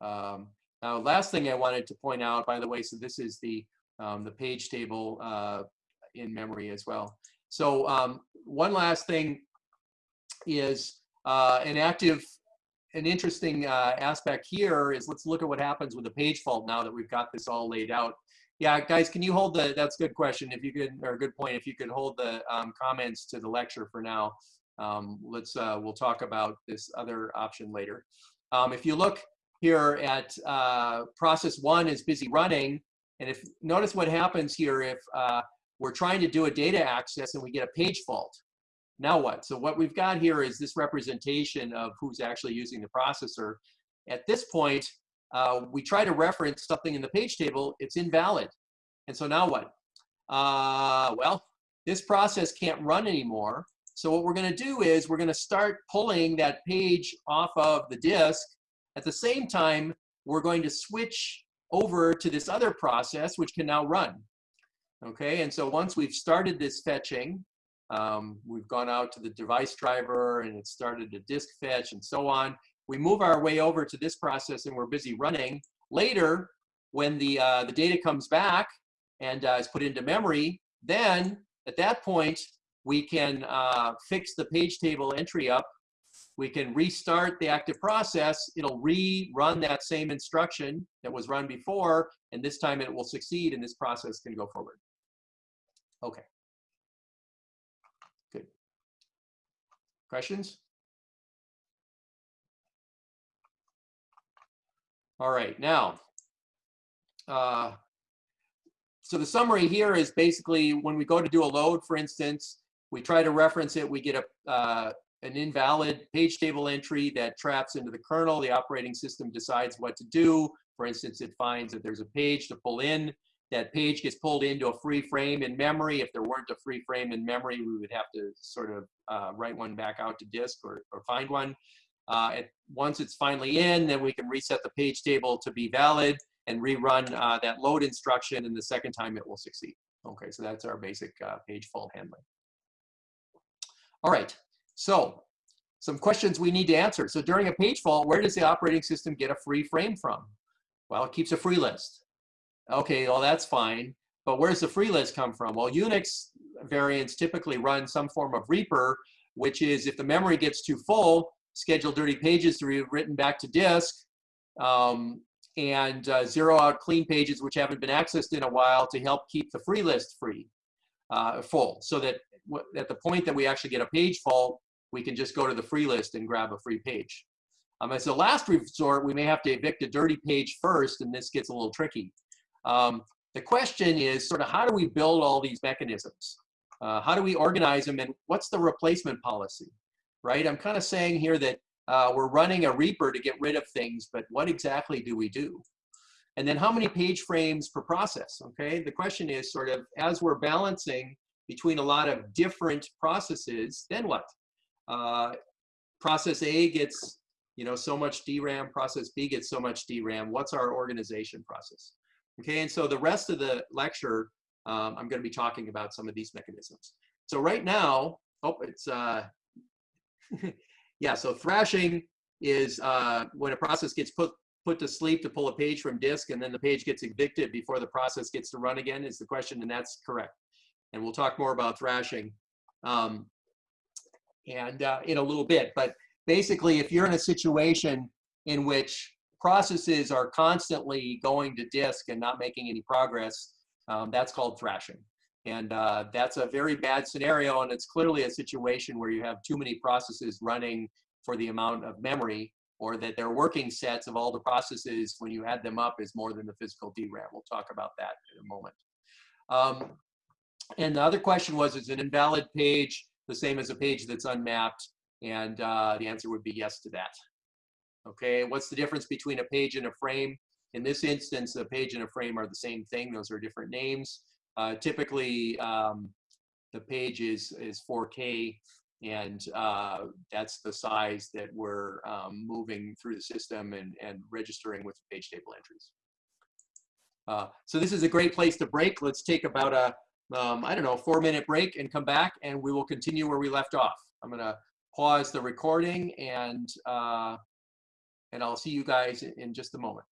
S1: Um, now, last thing I wanted to point out, by the way, so this is the um, the page table uh, in memory as well. So um, one last thing is uh, an active, an interesting uh, aspect here is let's look at what happens with a page fault now that we've got this all laid out. Yeah, guys, can you hold the, that's a good question. If you could, or a good point, if you could hold the um, comments to the lecture for now. Um, let's, uh, we'll talk about this other option later. Um, if you look here at uh, process one is busy running, and if notice what happens here if uh, we're trying to do a data access and we get a page fault. Now what? So what we've got here is this representation of who's actually using the processor. At this point, uh, we try to reference something in the page table, it's invalid. And so now what? Uh, well, this process can't run anymore. So what we're gonna do is we're gonna start pulling that page off of the disk. At the same time, we're going to switch over to this other process, which can now run. Okay, and so once we've started this fetching, um, we've gone out to the device driver and it started a disk fetch and so on. We move our way over to this process and we're busy running. Later, when the, uh, the data comes back and uh, is put into memory, then at that point, we can uh, fix the page table entry up. We can restart the active process. It'll rerun that same instruction that was run before, and this time it will succeed and this process can go forward. Okay. Good. Questions? All right, now, uh, so the summary here is basically when we go to do a load, for instance, we try to reference it, we get a, uh, an invalid page table entry that traps into the kernel. The operating system decides what to do. For instance, it finds that there's a page to pull in that page gets pulled into a free frame in memory. If there weren't a free frame in memory, we would have to sort of uh, write one back out to disk or, or find one. Uh, it, once it's finally in, then we can reset the page table to be valid and rerun uh, that load instruction, and the second time it will succeed. Okay, so that's our basic uh, page fault handling. All right, so some questions we need to answer. So during a page fault, where does the operating system get a free frame from? Well, it keeps a free list. Okay, well, that's fine. But where's the free list come from? Well, Unix variants typically run some form of Reaper, which is if the memory gets too full, schedule dirty pages to be written back to disk, um, and uh, zero out clean pages which haven't been accessed in a while to help keep the free list free, uh, full, so that at the point that we actually get a page fault, we can just go to the free list and grab a free page. Um, as a last resort, we may have to evict a dirty page first, and this gets a little tricky. Um, the question is sort of how do we build all these mechanisms? Uh, how do we organize them and what's the replacement policy, right? I'm kind of saying here that uh, we're running a Reaper to get rid of things, but what exactly do we do? And then how many page frames per process, okay? The question is sort of as we're balancing between a lot of different processes, then what? Uh, process A gets you know, so much DRAM, process B gets so much DRAM. What's our organization process? Okay, and so the rest of the lecture, um, I'm going to be talking about some of these mechanisms. So right now, oh, it's, uh, yeah, so thrashing is uh, when a process gets put, put to sleep to pull a page from disk and then the page gets evicted before the process gets to run again is the question, and that's correct. And we'll talk more about thrashing um, and uh, in a little bit. But basically, if you're in a situation in which processes are constantly going to disk and not making any progress, um, that's called thrashing. And uh, that's a very bad scenario, and it's clearly a situation where you have too many processes running for the amount of memory, or that their working sets of all the processes, when you add them up, is more than the physical DRAM. We'll talk about that in a moment. Um, and the other question was, is an invalid page the same as a page that's unmapped? And uh, the answer would be yes to that. Okay, what's the difference between a page and a frame? In this instance, a page and a frame are the same thing. Those are different names. Uh, typically, um, the page is, is 4K, and uh, that's the size that we're um, moving through the system and, and registering with page table entries. Uh, so this is a great place to break. Let's take about a, um, I don't know, four minute break and come back and we will continue where we left off. I'm gonna pause the recording and, uh, and I'll see you guys in just a moment.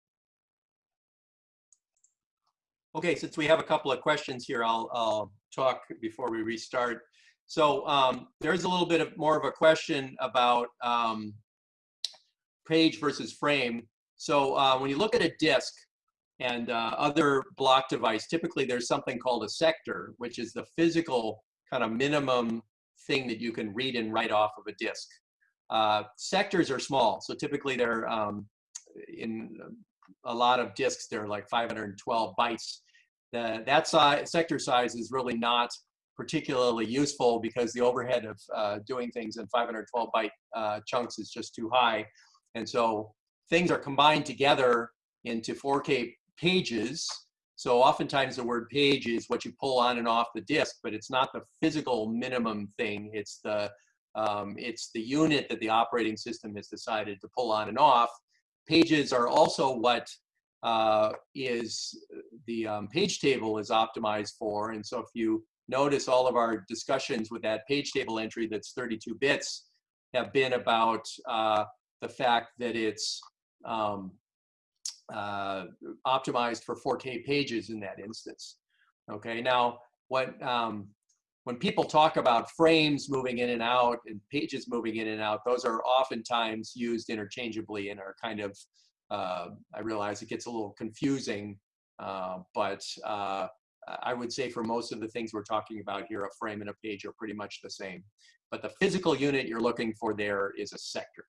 S1: Okay, since we have a couple of questions here, I'll, I'll talk before we restart. So um, there's a little bit of more of a question about um, page versus frame. So uh, when you look at a disk and uh, other block device, typically there's something called a sector, which is the physical kind of minimum thing that you can read and write off of a disk. Uh, sectors are small, so typically they're um, in a lot of disks, they're like 512 bytes. The, that size, sector size is really not particularly useful because the overhead of uh, doing things in 512 byte uh, chunks is just too high. And so things are combined together into 4K pages. So oftentimes the word page is what you pull on and off the disk, but it's not the physical minimum thing. It's the um, it's the unit that the operating system has decided to pull on and off. Pages are also what uh, is the um, page table is optimized for. And so if you notice all of our discussions with that page table entry that's 32 bits have been about uh, the fact that it's um, uh, optimized for 4K pages in that instance. Okay, now what um, when people talk about frames moving in and out and pages moving in and out, those are oftentimes used interchangeably and are kind of, uh, I realize it gets a little confusing, uh, but uh, I would say for most of the things we're talking about here, a frame and a page are pretty much the same. But the physical unit you're looking for there is a sector.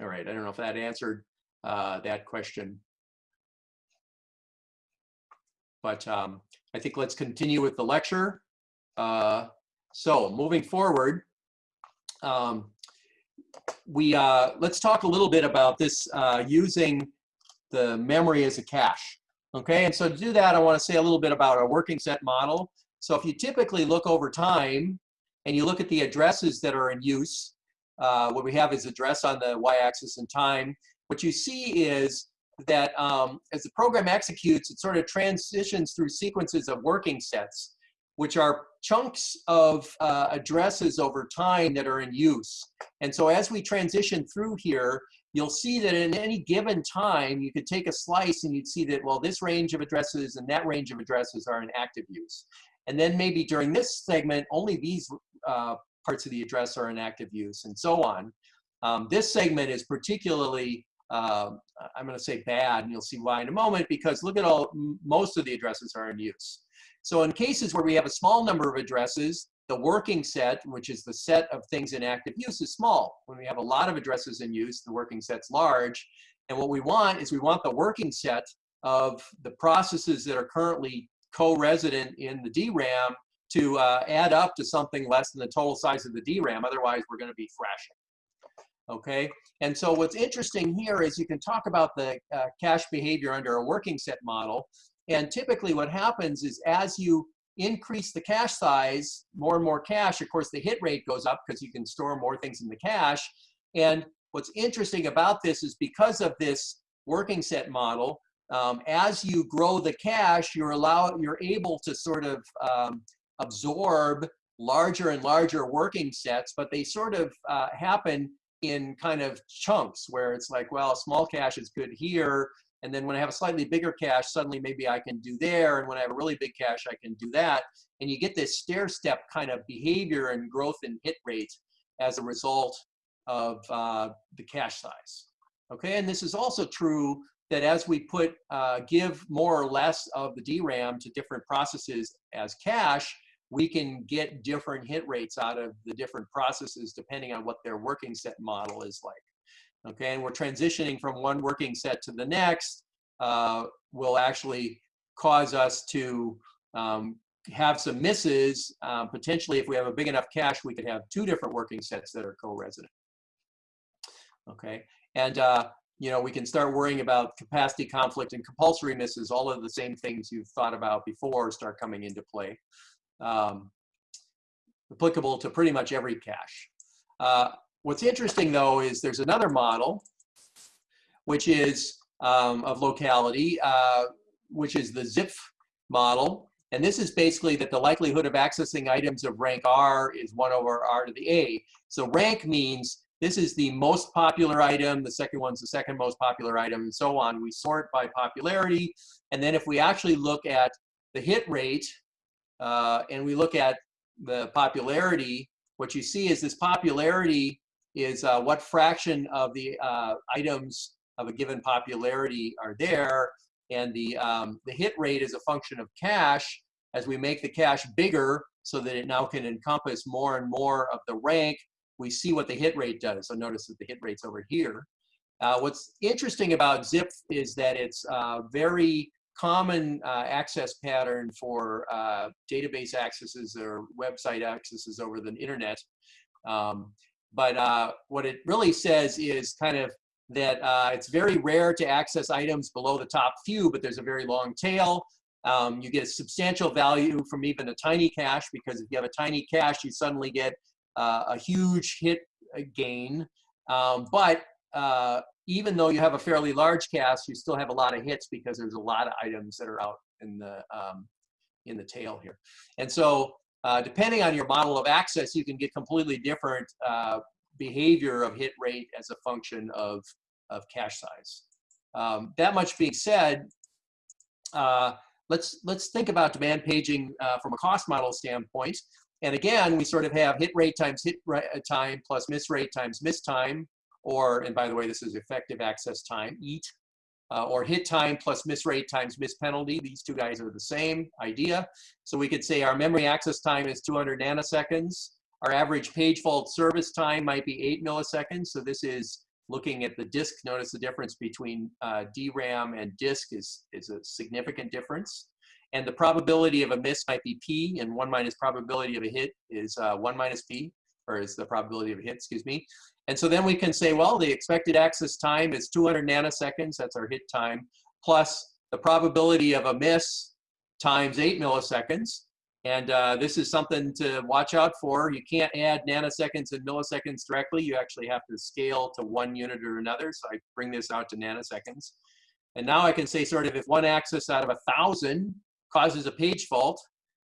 S1: All right, I don't know if that answered uh, that question. But um, I think let's continue with the lecture. Uh, so moving forward, um, we uh, let's talk a little bit about this uh, using the memory as a cache. Okay, and so to do that, I want to say a little bit about a working set model. So if you typically look over time and you look at the addresses that are in use, uh, what we have is address on the y-axis and time. What you see is that um, as the program executes, it sort of transitions through sequences of working sets, which are chunks of uh, addresses over time that are in use. And so as we transition through here, you'll see that in any given time, you could take a slice and you'd see that, well, this range of addresses and that range of addresses are in active use. And then maybe during this segment, only these uh, parts of the address are in active use and so on. Um, this segment is particularly uh, I'm going to say bad, and you'll see why in a moment, because look at all, most of the addresses are in use. So in cases where we have a small number of addresses, the working set, which is the set of things in active use, is small. When we have a lot of addresses in use, the working set's large. And what we want is we want the working set of the processes that are currently co-resident in the DRAM to uh, add up to something less than the total size of the DRAM. Otherwise, we're going to be thrashing okay? And so what's interesting here is you can talk about the uh, cache behavior under a working set model. And typically what happens is as you increase the cache size, more and more cache, of course the hit rate goes up because you can store more things in the cache. And what's interesting about this is because of this working set model, um, as you grow the cache, you're allow you're able to sort of um, absorb larger and larger working sets, but they sort of uh, happen in kind of chunks where it's like, well, small cache is good here. And then when I have a slightly bigger cache, suddenly maybe I can do there. And when I have a really big cache, I can do that. And you get this stair step kind of behavior and growth in hit rate as a result of uh, the cache size. Okay, and this is also true that as we put, uh, give more or less of the DRAM to different processes as cache, we can get different hit rates out of the different processes depending on what their working set model is like. Okay, and we're transitioning from one working set to the next uh, will actually cause us to um, have some misses. Um, potentially, if we have a big enough cache, we could have two different working sets that are co-resident. Okay, and uh, you know we can start worrying about capacity conflict and compulsory misses. All of the same things you've thought about before start coming into play. Um, applicable to pretty much every cache. Uh, what's interesting though is there's another model, which is um, of locality, uh, which is the Zipf model. And this is basically that the likelihood of accessing items of rank R is 1 over R to the A. So rank means this is the most popular item, the second one's the second most popular item, and so on. We sort by popularity. And then if we actually look at the hit rate, uh, and we look at the popularity, what you see is this popularity is uh, what fraction of the uh, items of a given popularity are there. And the, um, the hit rate is a function of cache. As we make the cache bigger so that it now can encompass more and more of the rank, we see what the hit rate does. So notice that the hit rate's over here. Uh, what's interesting about Zipf is that it's a very common uh, access pattern for uh, database accesses or website accesses over the internet. Um, but uh, what it really says is kind of that uh, it's very rare to access items below the top few, but there's a very long tail. Um, you get a substantial value from even a tiny cache because if you have a tiny cache, you suddenly get uh, a huge hit uh, gain. Um, but uh, even though you have a fairly large cache, you still have a lot of hits because there's a lot of items that are out in the um, in the tail here. And so uh, depending on your model of access, you can get completely different uh, behavior of hit rate as a function of, of cache size. Um, that much being said, uh, let's, let's think about demand paging uh, from a cost model standpoint. And again, we sort of have hit rate times hit uh, time plus miss rate times miss time, or, and by the way, this is effective access time, EAT, uh, or hit time plus miss rate times miss penalty. These two guys are the same idea. So we could say our memory access time is 200 nanoseconds. Our average page fault service time might be eight milliseconds. So this is looking at the disk. Notice the difference between uh, DRAM and disk is, is a significant difference. And the probability of a miss might be P, and one minus probability of a hit is uh, one minus P, or is the probability of a hit, excuse me. And so then we can say, well, the expected access time is 200 nanoseconds, that's our hit time, plus the probability of a miss times eight milliseconds. And uh, this is something to watch out for. You can't add nanoseconds and milliseconds directly. You actually have to scale to one unit or another. So I bring this out to nanoseconds. And now I can say sort of if one axis out of a thousand causes a page fault,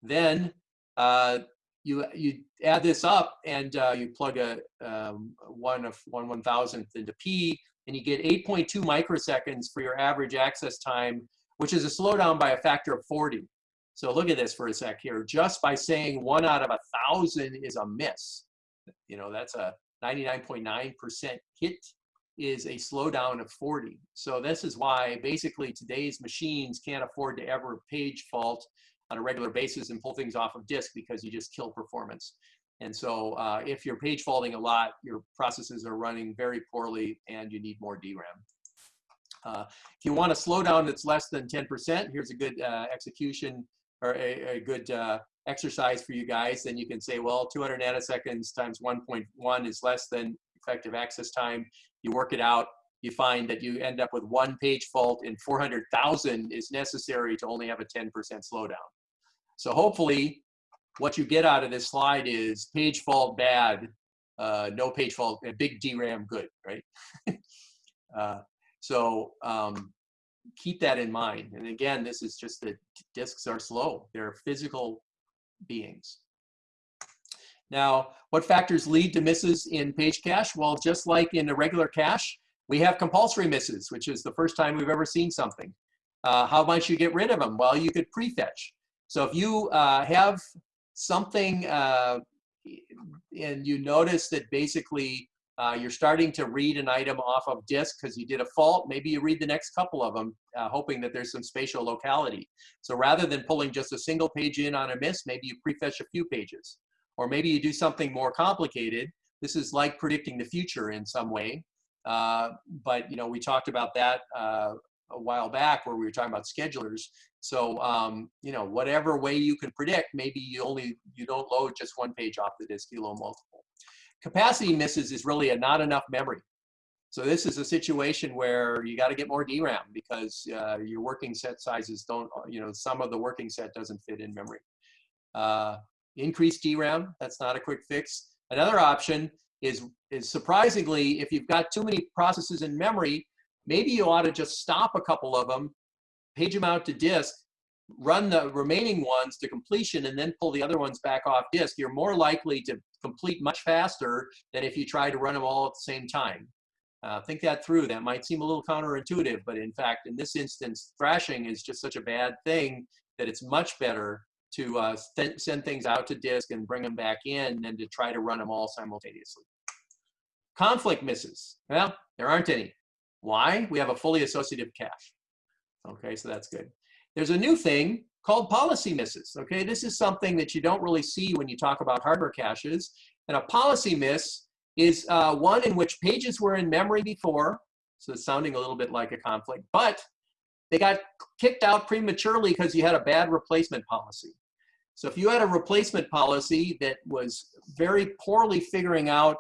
S1: then uh, you you add this up and uh, you plug a um, one of one one thousandth into P, and you get 8.2 microseconds for your average access time, which is a slowdown by a factor of 40. So look at this for a sec here. Just by saying one out of a thousand is a miss, you know, that's a 99.9% hit is a slowdown of 40. So this is why basically today's machines can't afford to ever page fault on a regular basis and pull things off of disk because you just kill performance. And so uh, if you're page faulting a lot, your processes are running very poorly and you need more DRAM. Uh, if you want a slowdown that's less than 10%, here's a good uh, execution or a, a good uh, exercise for you guys, then you can say, well, 200 nanoseconds times 1.1 is less than effective access time. You work it out, you find that you end up with one page fault and 400,000 is necessary to only have a 10% slowdown. So hopefully what you get out of this slide is page fault bad, uh, no page fault, a big DRAM good, right? uh, so um, keep that in mind. And again, this is just that disks are slow. They're physical beings. Now, what factors lead to misses in page cache? Well, just like in a regular cache, we have compulsory misses, which is the first time we've ever seen something. Uh, how might you get rid of them? Well, you could prefetch. So if you uh, have something uh, and you notice that basically uh, you're starting to read an item off of disk because you did a fault. Maybe you read the next couple of them, uh, hoping that there's some spatial locality. So rather than pulling just a single page in on a miss, maybe you prefetch a few pages. Or maybe you do something more complicated. This is like predicting the future in some way. Uh, but you know, we talked about that uh, a while back where we were talking about schedulers. So um, you know, whatever way you can predict, maybe you only you don't load just one page off the disk, you load multiple. Capacity misses is really a not enough memory. So this is a situation where you got to get more DRAM because uh, your working set sizes don't, you know, some of the working set doesn't fit in memory. Uh, increase DRAM, that's not a quick fix. Another option is, is surprisingly, if you've got too many processes in memory, maybe you ought to just stop a couple of them, page them out to disk, run the remaining ones to completion and then pull the other ones back off disk. You're more likely to complete much faster than if you try to run them all at the same time. Uh, think that through. That might seem a little counterintuitive, but in fact, in this instance, thrashing is just such a bad thing that it's much better to uh, send things out to disk and bring them back in than to try to run them all simultaneously. Conflict misses. Well, there aren't any. Why? We have a fully associative cache. Okay, so that's good. There's a new thing called policy misses. Okay, this is something that you don't really see when you talk about hardware caches. And a policy miss is uh, one in which pages were in memory before, so it's sounding a little bit like a conflict, but they got kicked out prematurely because you had a bad replacement policy. So if you had a replacement policy that was very poorly figuring out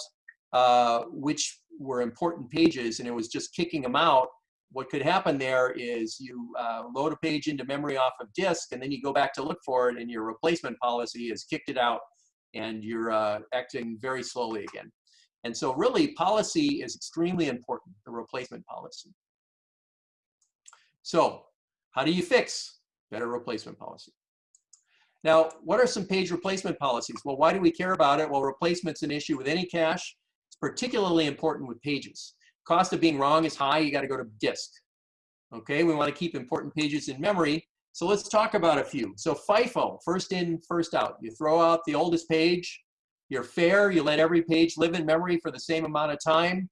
S1: uh, which were important pages and it was just kicking them out, what could happen there is you uh, load a page into memory off of disk and then you go back to look for it and your replacement policy has kicked it out and you're uh, acting very slowly again. And so really policy is extremely important, the replacement policy. So how do you fix better replacement policy? Now, what are some page replacement policies? Well, why do we care about it? Well, replacement's an issue with any cache. Particularly important with pages. Cost of being wrong is high, you gotta go to disk. Okay, we wanna keep important pages in memory. So let's talk about a few. So FIFO, first in, first out. You throw out the oldest page, you're fair. You let every page live in memory for the same amount of time.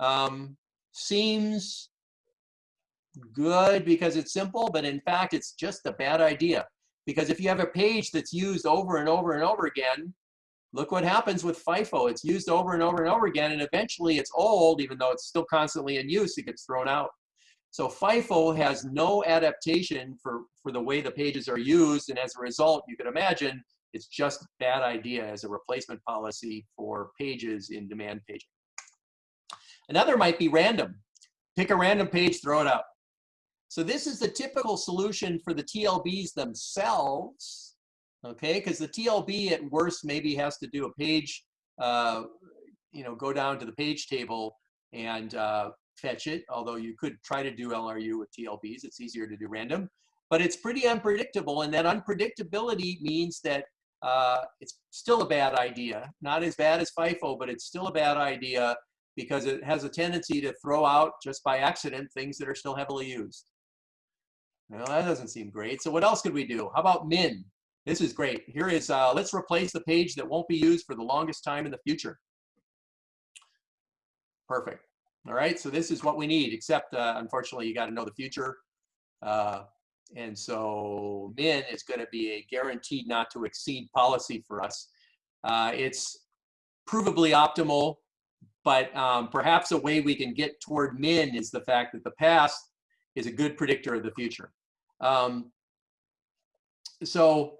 S1: Um, seems good because it's simple, but in fact, it's just a bad idea. Because if you have a page that's used over and over and over again, look what happens with FIFO. It's used over and over and over again, and eventually it's old, even though it's still constantly in use, it gets thrown out. So FIFO has no adaptation for, for the way the pages are used, and as a result, you can imagine it's just a bad idea as a replacement policy for pages in demand paging. Another might be random. Pick a random page, throw it out. So this is the typical solution for the TLBs themselves, okay? Because the TLB at worst maybe has to do a page, uh, you know, go down to the page table and uh, fetch it, although you could try to do LRU with TLBs. It's easier to do random, but it's pretty unpredictable. And that unpredictability means that uh, it's still a bad idea. Not as bad as FIFO, but it's still a bad idea because it has a tendency to throw out just by accident things that are still heavily used. Well, that doesn't seem great. So what else could we do? How about min? This is great. Here is, uh, let's replace the page that won't be used for the longest time in the future. Perfect. All right, so this is what we need, except uh, unfortunately you got to know the future. Uh, and so min is going to be a guaranteed not to exceed policy for us. Uh, it's provably optimal, but um, perhaps a way we can get toward min is the fact that the past is a good predictor of the future. Um, so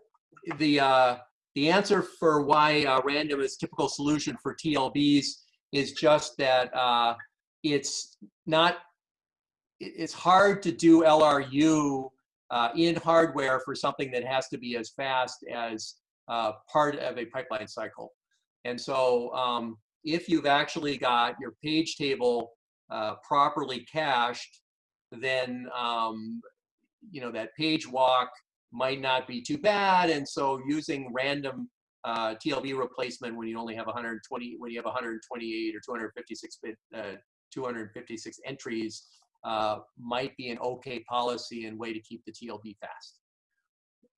S1: the, uh, the answer for why uh, random is typical solution for TLBs is just that uh, it's not, it's hard to do LRU uh, in hardware for something that has to be as fast as uh, part of a pipeline cycle. And so um, if you've actually got your page table uh, properly cached, then um, you know that page walk might not be too bad. And so using random uh, TLB replacement when you only have 120, when you have 128 or 256 bit, uh, 256 entries uh, might be an okay policy and way to keep the TLB fast.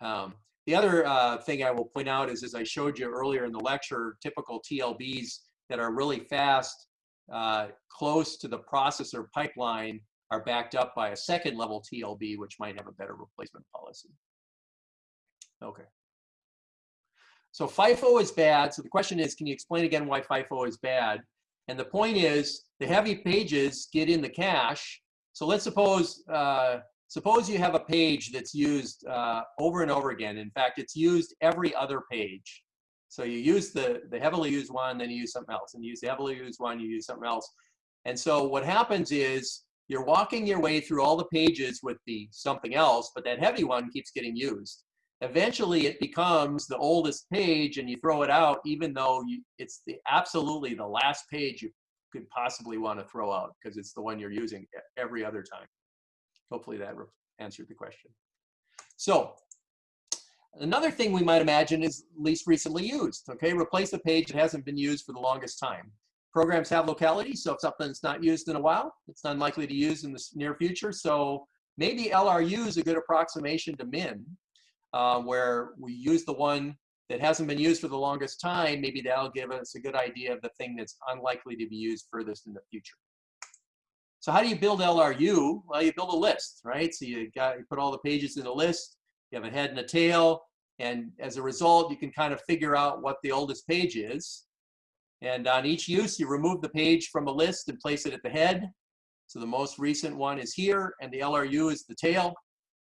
S1: Um, the other uh, thing I will point out is, as I showed you earlier in the lecture, typical TLBs that are really fast, uh, close to the processor pipeline, are backed up by a second level TLB, which might have a better replacement policy. Okay. So FIFO is bad. So the question is, can you explain again why FIFO is bad? And the point is, the heavy pages get in the cache. So let's suppose, uh, suppose you have a page that's used uh, over and over again. In fact, it's used every other page. So you use the, the heavily used one, then you use something else. And you use the heavily used one, you use something else. And so what happens is you're walking your way through all the pages with the something else, but that heavy one keeps getting used. Eventually it becomes the oldest page and you throw it out even though you, it's the absolutely the last page you could possibly want to throw out because it's the one you're using every other time. Hopefully that answered the question. So another thing we might imagine is least recently used. Okay, replace a page that hasn't been used for the longest time. Programs have locality, so if something's not used in a while, it's unlikely to use in the near future. So maybe LRU is a good approximation to min, uh, where we use the one that hasn't been used for the longest time. Maybe that'll give us a good idea of the thing that's unlikely to be used furthest in the future. So how do you build LRU? Well, you build a list, right? So you got you put all the pages in a list. You have a head and a tail, and as a result, you can kind of figure out what the oldest page is. And on each use, you remove the page from a list and place it at the head. So the most recent one is here, and the LRU is the tail.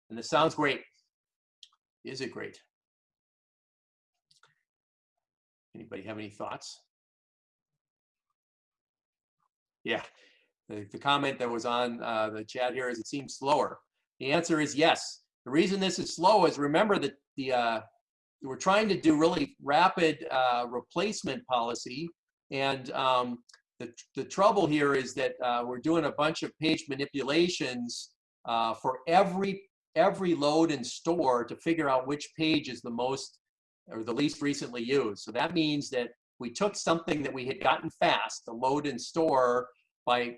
S1: And this sounds great. Is it great? Anybody have any thoughts? Yeah, the, the comment that was on uh, the chat here is it seems slower. The answer is yes. The reason this is slow is remember that the uh, we're trying to do really rapid uh, replacement policy, and um, the the trouble here is that uh, we're doing a bunch of page manipulations uh, for every every load and store to figure out which page is the most or the least recently used. So that means that we took something that we had gotten fast, the load and store, by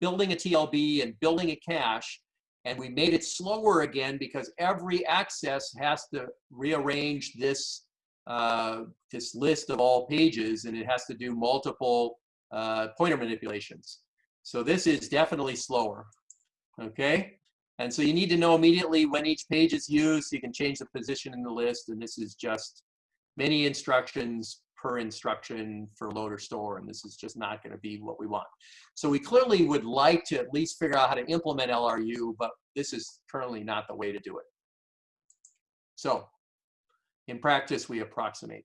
S1: building a TLB and building a cache, and we made it slower again because every access has to rearrange this uh, this list of all pages, and it has to do multiple uh, pointer manipulations. So this is definitely slower. Okay, and so you need to know immediately when each page is used. So you can change the position in the list, and this is just many instructions per instruction for load or store, and this is just not going to be what we want. So we clearly would like to at least figure out how to implement LRU, but this is currently not the way to do it. So in practice, we approximate.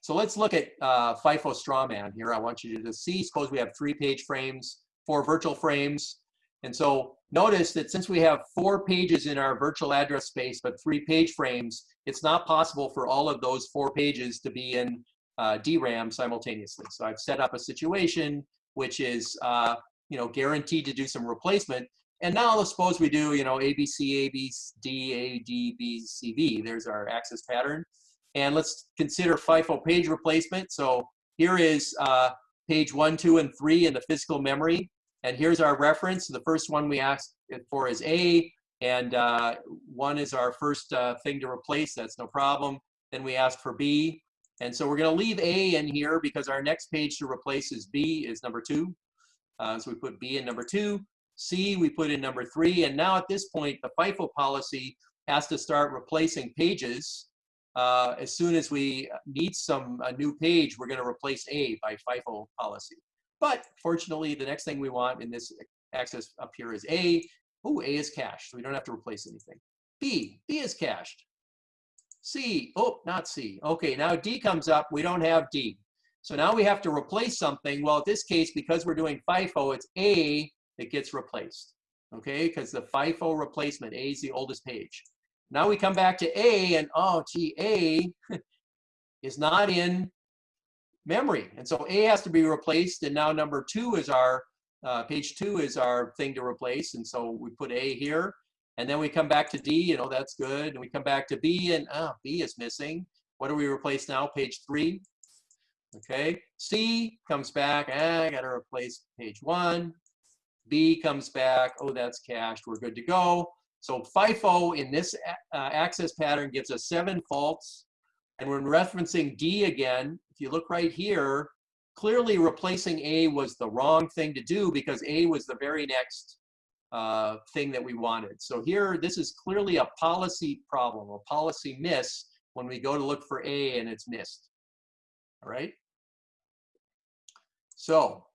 S1: So let's look at uh, FIFO strawman here. I want you to see, suppose we have three page frames, four virtual frames. And so notice that since we have four pages in our virtual address space, but three page frames, it's not possible for all of those four pages to be in uh, DRAM simultaneously. So I've set up a situation which is, uh, you know, guaranteed to do some replacement. And now let's suppose we do, you know, ABC, ABD, AD, B, C, V. There's our access pattern. And let's consider FIFO page replacement. So here is uh, page one, two, and three in the physical memory. And here's our reference. The first one we asked for is A, and uh, one is our first uh, thing to replace. That's no problem. Then we ask for B. And so we're going to leave A in here because our next page to replace is B is number two. Uh, so we put B in number two. C we put in number three. And now at this point, the FIFO policy has to start replacing pages. Uh, as soon as we need some a new page, we're going to replace A by FIFO policy. But fortunately, the next thing we want in this access up here is A. Oh, A is cached, so we don't have to replace anything. B, B is cached. C, oh, not C. Okay, now D comes up, we don't have D. So now we have to replace something. Well, in this case, because we're doing FIFO, it's A that gets replaced. Okay, because the FIFO replacement, A is the oldest page. Now we come back to A and oh, gee, A is not in memory. And so A has to be replaced. And now number two is our, uh, page two is our thing to replace. And so we put A here. And then we come back to D, you know, that's good. And we come back to B and ah, B is missing. What do we replace now? Page three. Okay. C comes back. Ah, I got to replace page one. B comes back. Oh, that's cached. We're good to go. So FIFO in this uh, access pattern gives us seven faults. And when referencing D again, you look right here, clearly replacing A was the wrong thing to do because A was the very next uh, thing that we wanted. So here, this is clearly a policy problem, a policy miss when we go to look for A and it's missed. All right? So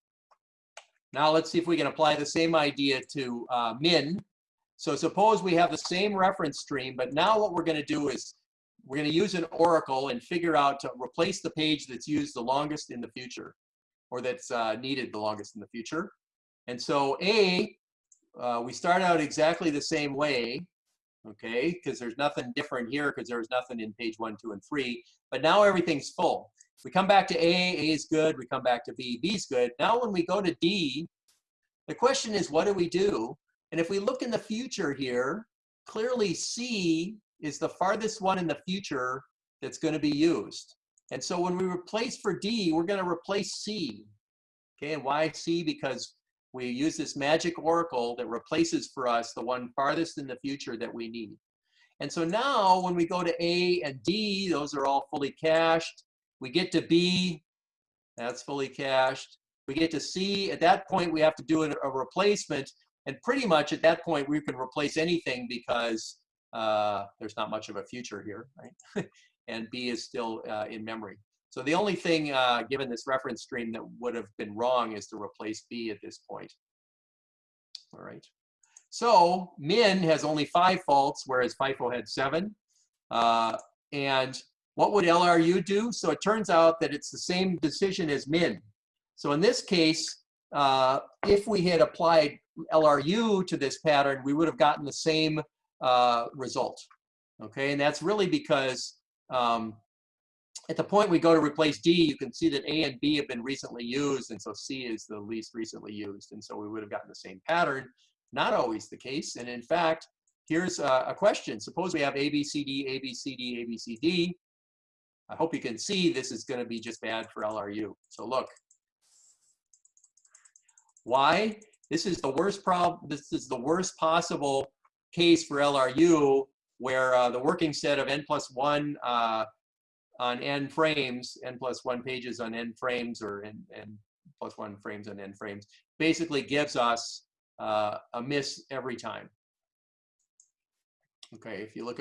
S1: now let's see if we can apply the same idea to uh, min. So suppose we have the same reference stream, but now what we're going to do is we're going to use an oracle and figure out to replace the page that's used the longest in the future or that's uh, needed the longest in the future. And so A, uh, we start out exactly the same way, okay, because there's nothing different here because there was nothing in page one, two, and three, but now everything's full. We come back to A, A is good, we come back to B, B is good. Now when we go to D, the question is what do we do? And if we look in the future here, clearly C is the farthest one in the future that's going to be used. And so when we replace for D, we're going to replace C. Okay, and why C? Because we use this magic oracle that replaces for us the one farthest in the future that we need. And so now when we go to A and D, those are all fully cached. We get to B, that's fully cached. We get to C, at that point we have to do a replacement. And pretty much at that point we can replace anything because uh, there's not much of a future here, right? and B is still uh, in memory. So the only thing, uh, given this reference stream, that would have been wrong is to replace B at this point. All right. So min has only five faults, whereas FIFO had seven. Uh, and what would LRU do? So it turns out that it's the same decision as min. So in this case, uh, if we had applied LRU to this pattern, we would have gotten the same uh, result. Okay, and that's really because um, at the point we go to replace D, you can see that A and B have been recently used, and so C is the least recently used, and so we would have gotten the same pattern. Not always the case, and in fact, here's a, a question. Suppose we have A, B, C, D, A, B, C, D, A, B, C, D. I hope you can see this is going to be just bad for LRU. So look. Why? This is the worst problem. This is the worst possible case for LRU where uh, the working set of n plus one uh, on n frames, n plus one pages on n frames or n, n plus one frames on n frames, basically gives us uh, a miss every time. Okay, if you look,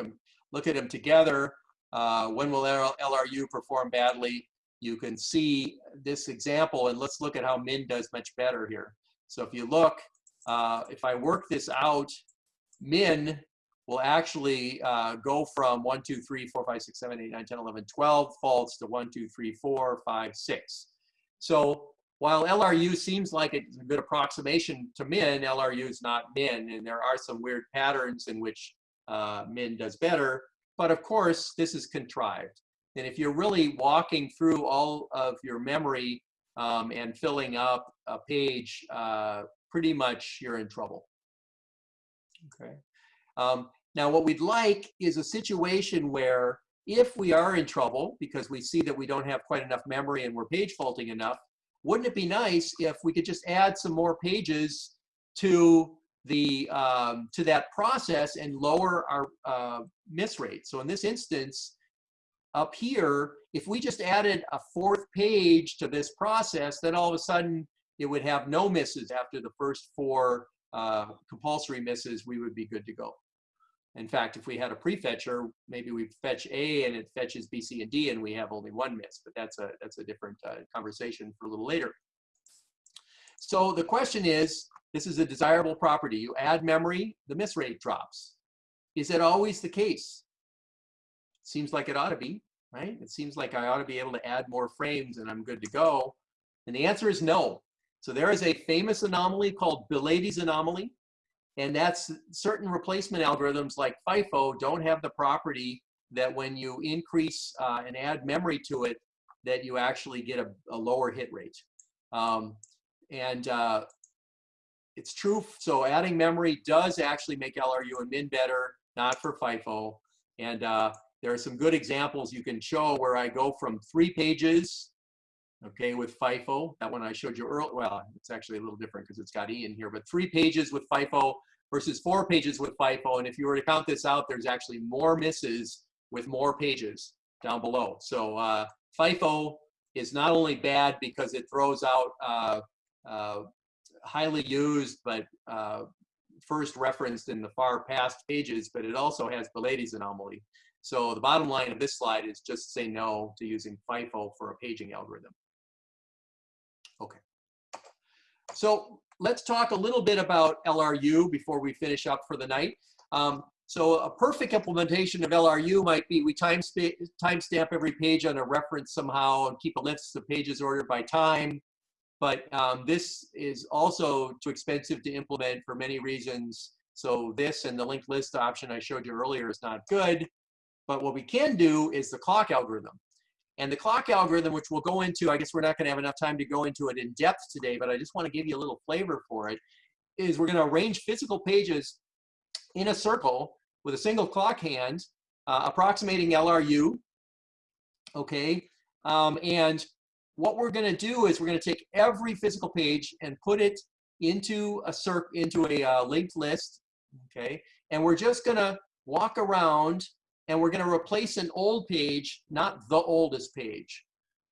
S1: look at them together, uh, when will LRU perform badly? You can see this example, and let's look at how min does much better here. So if you look, uh, if I work this out min will actually uh, go from 1, 2, 3, 4, 5, 6, 7, 8, 9, 10, 11, 12 faults to 1, 2, 3, 4, 5, 6. So while LRU seems like it's a good approximation to min, LRU is not min, and there are some weird patterns in which uh, min does better. But of course, this is contrived. And if you're really walking through all of your memory um, and filling up a page, uh, pretty much you're in trouble. Okay. Um, now, what we'd like is a situation where if we are in trouble because we see that we don't have quite enough memory and we're page faulting enough, wouldn't it be nice if we could just add some more pages to the um, to that process and lower our uh, miss rate? So in this instance, up here, if we just added a fourth page to this process, then all of a sudden it would have no misses after the first four uh, compulsory misses, we would be good to go. In fact, if we had a prefetcher, maybe we fetch A and it fetches B, C, and D, and we have only one miss. But that's a that's a different uh, conversation for a little later. So the question is, this is a desirable property. You add memory, the miss rate drops. Is it always the case? Seems like it ought to be, right? It seems like I ought to be able to add more frames and I'm good to go. And the answer is no. So there is a famous anomaly called Belady's anomaly. And that's certain replacement algorithms like FIFO don't have the property that when you increase uh, and add memory to it, that you actually get a, a lower hit rate. Um, and uh, it's true, so adding memory does actually make LRU and min better, not for FIFO. And uh, there are some good examples you can show where I go from three pages okay, with FIFO. That one I showed you earlier. Well, it's actually a little different because it's got E in here, but three pages with FIFO versus four pages with FIFO. And if you were to count this out, there's actually more misses with more pages down below. So uh, FIFO is not only bad because it throws out uh, uh, highly used but uh, first referenced in the far past pages, but it also has Belady's anomaly. So the bottom line of this slide is just say no to using FIFO for a paging algorithm. Okay. So let's talk a little bit about LRU before we finish up for the night. Um, so a perfect implementation of LRU might be we time timestamp every page on a reference somehow and keep a list of pages ordered by time. But um, this is also too expensive to implement for many reasons. So this and the linked list option I showed you earlier is not good. But what we can do is the clock algorithm. And the clock algorithm, which we'll go into, I guess we're not going to have enough time to go into it in depth today, but I just want to give you a little flavor for it, is we're going to arrange physical pages in a circle with a single clock hand, uh, approximating LRU, okay? Um, and what we're going to do is we're going to take every physical page and put it into a circ into a uh, linked list, okay? And we're just going to walk around and we're going to replace an old page, not the oldest page.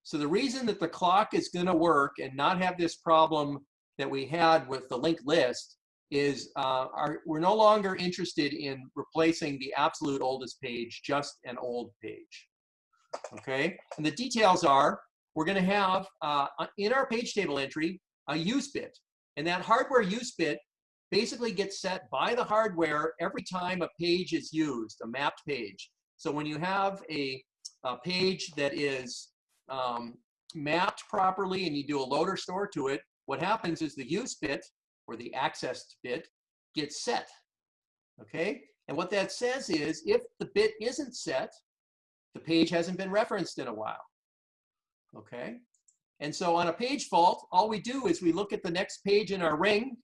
S1: So the reason that the clock is going to work and not have this problem that we had with the linked list is uh, our, we're no longer interested in replacing the absolute oldest page, just an old page. Okay, and the details are we're going to have uh, in our page table entry a use bit, and that hardware use bit basically gets set by the hardware every time a page is used, a mapped page. So when you have a, a page that is um, mapped properly and you do a loader store to it, what happens is the use bit or the accessed bit gets set. Okay? And what that says is if the bit isn't set, the page hasn't been referenced in a while. Okay? And so on a page fault, all we do is we look at the next page in our ring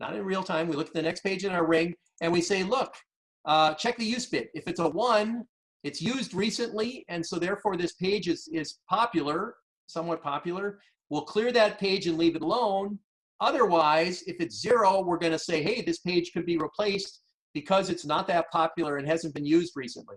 S1: not in real time. We look at the next page in our ring and we say, look, uh, check the use bit. If it's a one, it's used recently, and so therefore this page is, is popular, somewhat popular. We'll clear that page and leave it alone. Otherwise, if it's zero, we're gonna say, hey, this page could be replaced because it's not that popular and hasn't been used recently.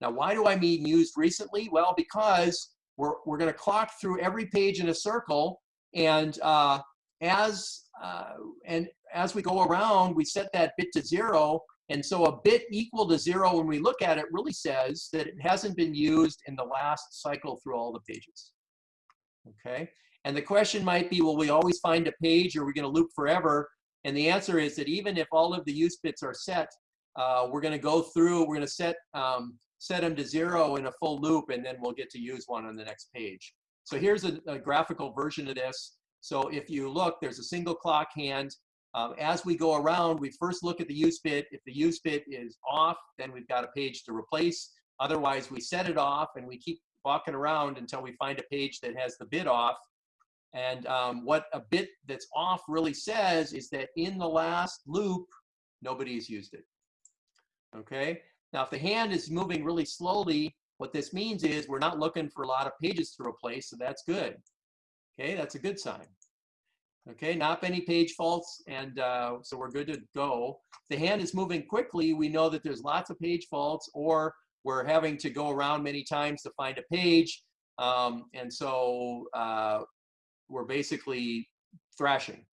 S1: Now, why do I mean used recently? Well, because we're, we're gonna clock through every page in a circle and uh, as uh, and as we go around, we set that bit to zero. And so a bit equal to zero when we look at it really says that it hasn't been used in the last cycle through all the pages. Okay, and the question might be, will we always find a page or are we gonna loop forever? And the answer is that even if all of the use bits are set, uh, we're gonna go through, we're gonna set, um, set them to zero in a full loop and then we'll get to use one on the next page. So here's a, a graphical version of this. So if you look, there's a single clock hand. Um, as we go around, we first look at the use bit. If the use bit is off, then we've got a page to replace. Otherwise, we set it off and we keep walking around until we find a page that has the bit off. And um, what a bit that's off really says is that in the last loop, nobody's used it. Okay? Now, if the hand is moving really slowly, what this means is we're not looking for a lot of pages to replace, so that's good. Okay, that's a good sign. Okay, not many page faults, and uh, so we're good to go. If the hand is moving quickly, we know that there's lots of page faults, or we're having to go around many times to find a page, um, and so uh, we're basically thrashing.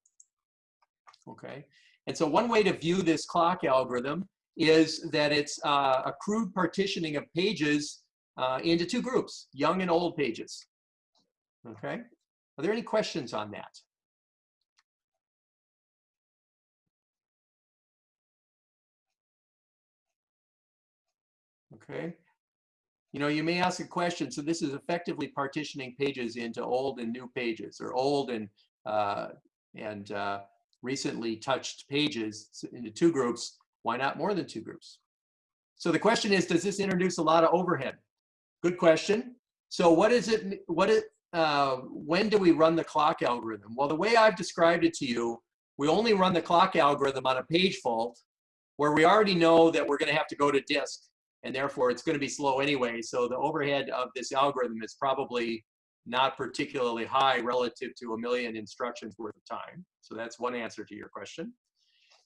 S1: Okay, and so one way to view this clock algorithm is that it's uh, a crude partitioning of pages uh, into two groups, young and old pages. Okay, are there any questions on that? Okay. You know, you may ask a question. So this is effectively partitioning pages into old and new pages, or old and uh, and uh, recently touched pages into two groups. Why not more than two groups? So the question is, does this introduce a lot of overhead? Good question. So what is it? What it? Uh, when do we run the clock algorithm? Well, the way I've described it to you, we only run the clock algorithm on a page fault where we already know that we're going to have to go to disk and therefore it's going to be slow anyway. So the overhead of this algorithm is probably not particularly high relative to a million instructions worth of time. So that's one answer to your question.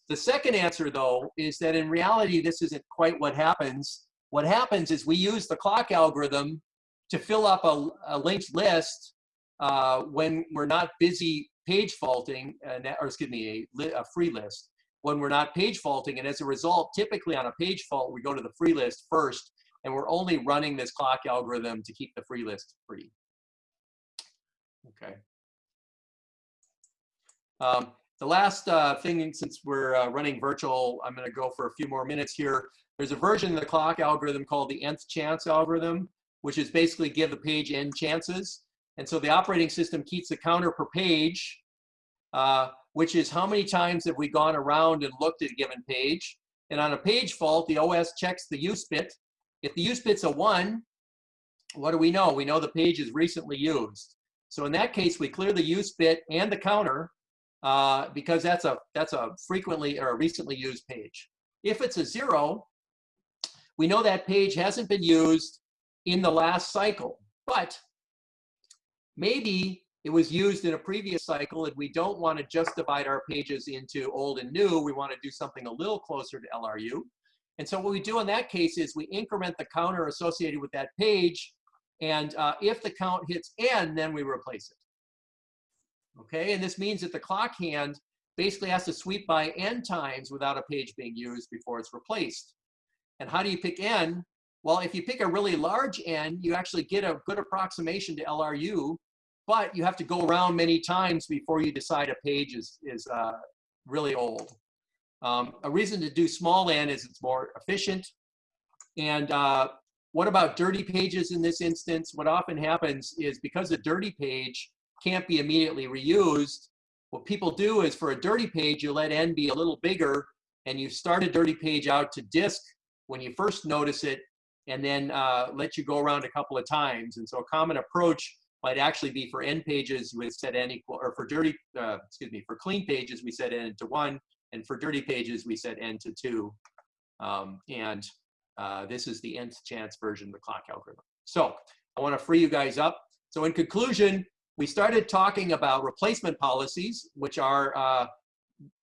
S1: The second answer, though, is that in reality, this isn't quite what happens. What happens is we use the clock algorithm to fill up a, a linked list uh, when we're not busy page faulting, uh, or excuse me, a, a free list when we're not page faulting. And as a result, typically on a page fault, we go to the free list first, and we're only running this clock algorithm to keep the free list free. Okay. Um, the last uh, thing, since we're uh, running virtual, I'm going to go for a few more minutes here. There's a version of the clock algorithm called the nth chance algorithm, which is basically give the page n chances. And so the operating system keeps the counter per page, uh, which is how many times have we gone around and looked at a given page. And on a page fault, the OS checks the use bit. If the use bit's a one, what do we know? We know the page is recently used. So in that case, we clear the use bit and the counter uh, because that's a, that's a frequently or a recently used page. If it's a zero, we know that page hasn't been used in the last cycle, but maybe it was used in a previous cycle and we don't want to just divide our pages into old and new. We want to do something a little closer to LRU. And so what we do in that case is we increment the counter associated with that page. And uh, if the count hits n, then we replace it. Okay, and this means that the clock hand basically has to sweep by n times without a page being used before it's replaced. And how do you pick n? Well, if you pick a really large n, you actually get a good approximation to LRU, but you have to go around many times before you decide a page is, is uh, really old. Um, a reason to do small n is it's more efficient. And uh, what about dirty pages in this instance? What often happens is because a dirty page can't be immediately reused, what people do is for a dirty page, you let n be a little bigger and you start a dirty page out to disk when you first notice it and then uh, let you go around a couple of times. And so a common approach might actually be for n pages, we set n equal, or for dirty, uh, excuse me, for clean pages, we set n to one, and for dirty pages, we set n to two. Um, and uh, this is the nth chance version of the clock algorithm. So I want to free you guys up. So in conclusion, we started talking about replacement policies, which are uh,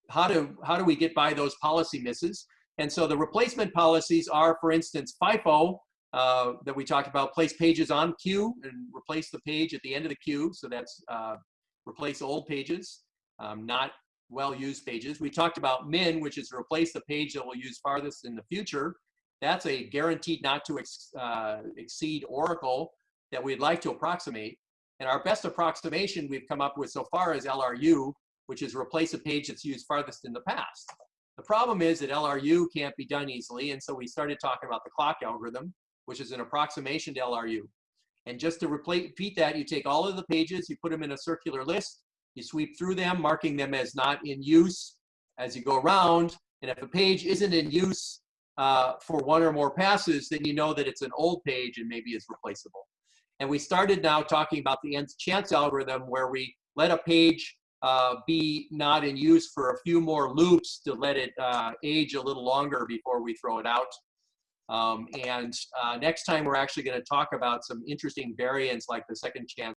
S1: how do how do we get by those policy misses? And so the replacement policies are, for instance, FIFO uh, that we talked about, place pages on queue and replace the page at the end of the queue. So that's uh, replace old pages, um, not well-used pages. We talked about min, which is replace the page that we'll use farthest in the future. That's a guaranteed not to ex uh, exceed Oracle that we'd like to approximate. And our best approximation we've come up with so far is LRU, which is replace a page that's used farthest in the past. The problem is that LRU can't be done easily, and so we started talking about the clock algorithm, which is an approximation to LRU. And just to repeat that, you take all of the pages, you put them in a circular list, you sweep through them, marking them as not in use as you go around. And if a page isn't in use uh, for one or more passes, then you know that it's an old page and maybe is replaceable. And we started now talking about the nth chance algorithm where we let a page uh, be not in use for a few more loops to let it uh, age a little longer before we throw it out. Um, and uh, next time we're actually going to talk about some interesting variants like the second chance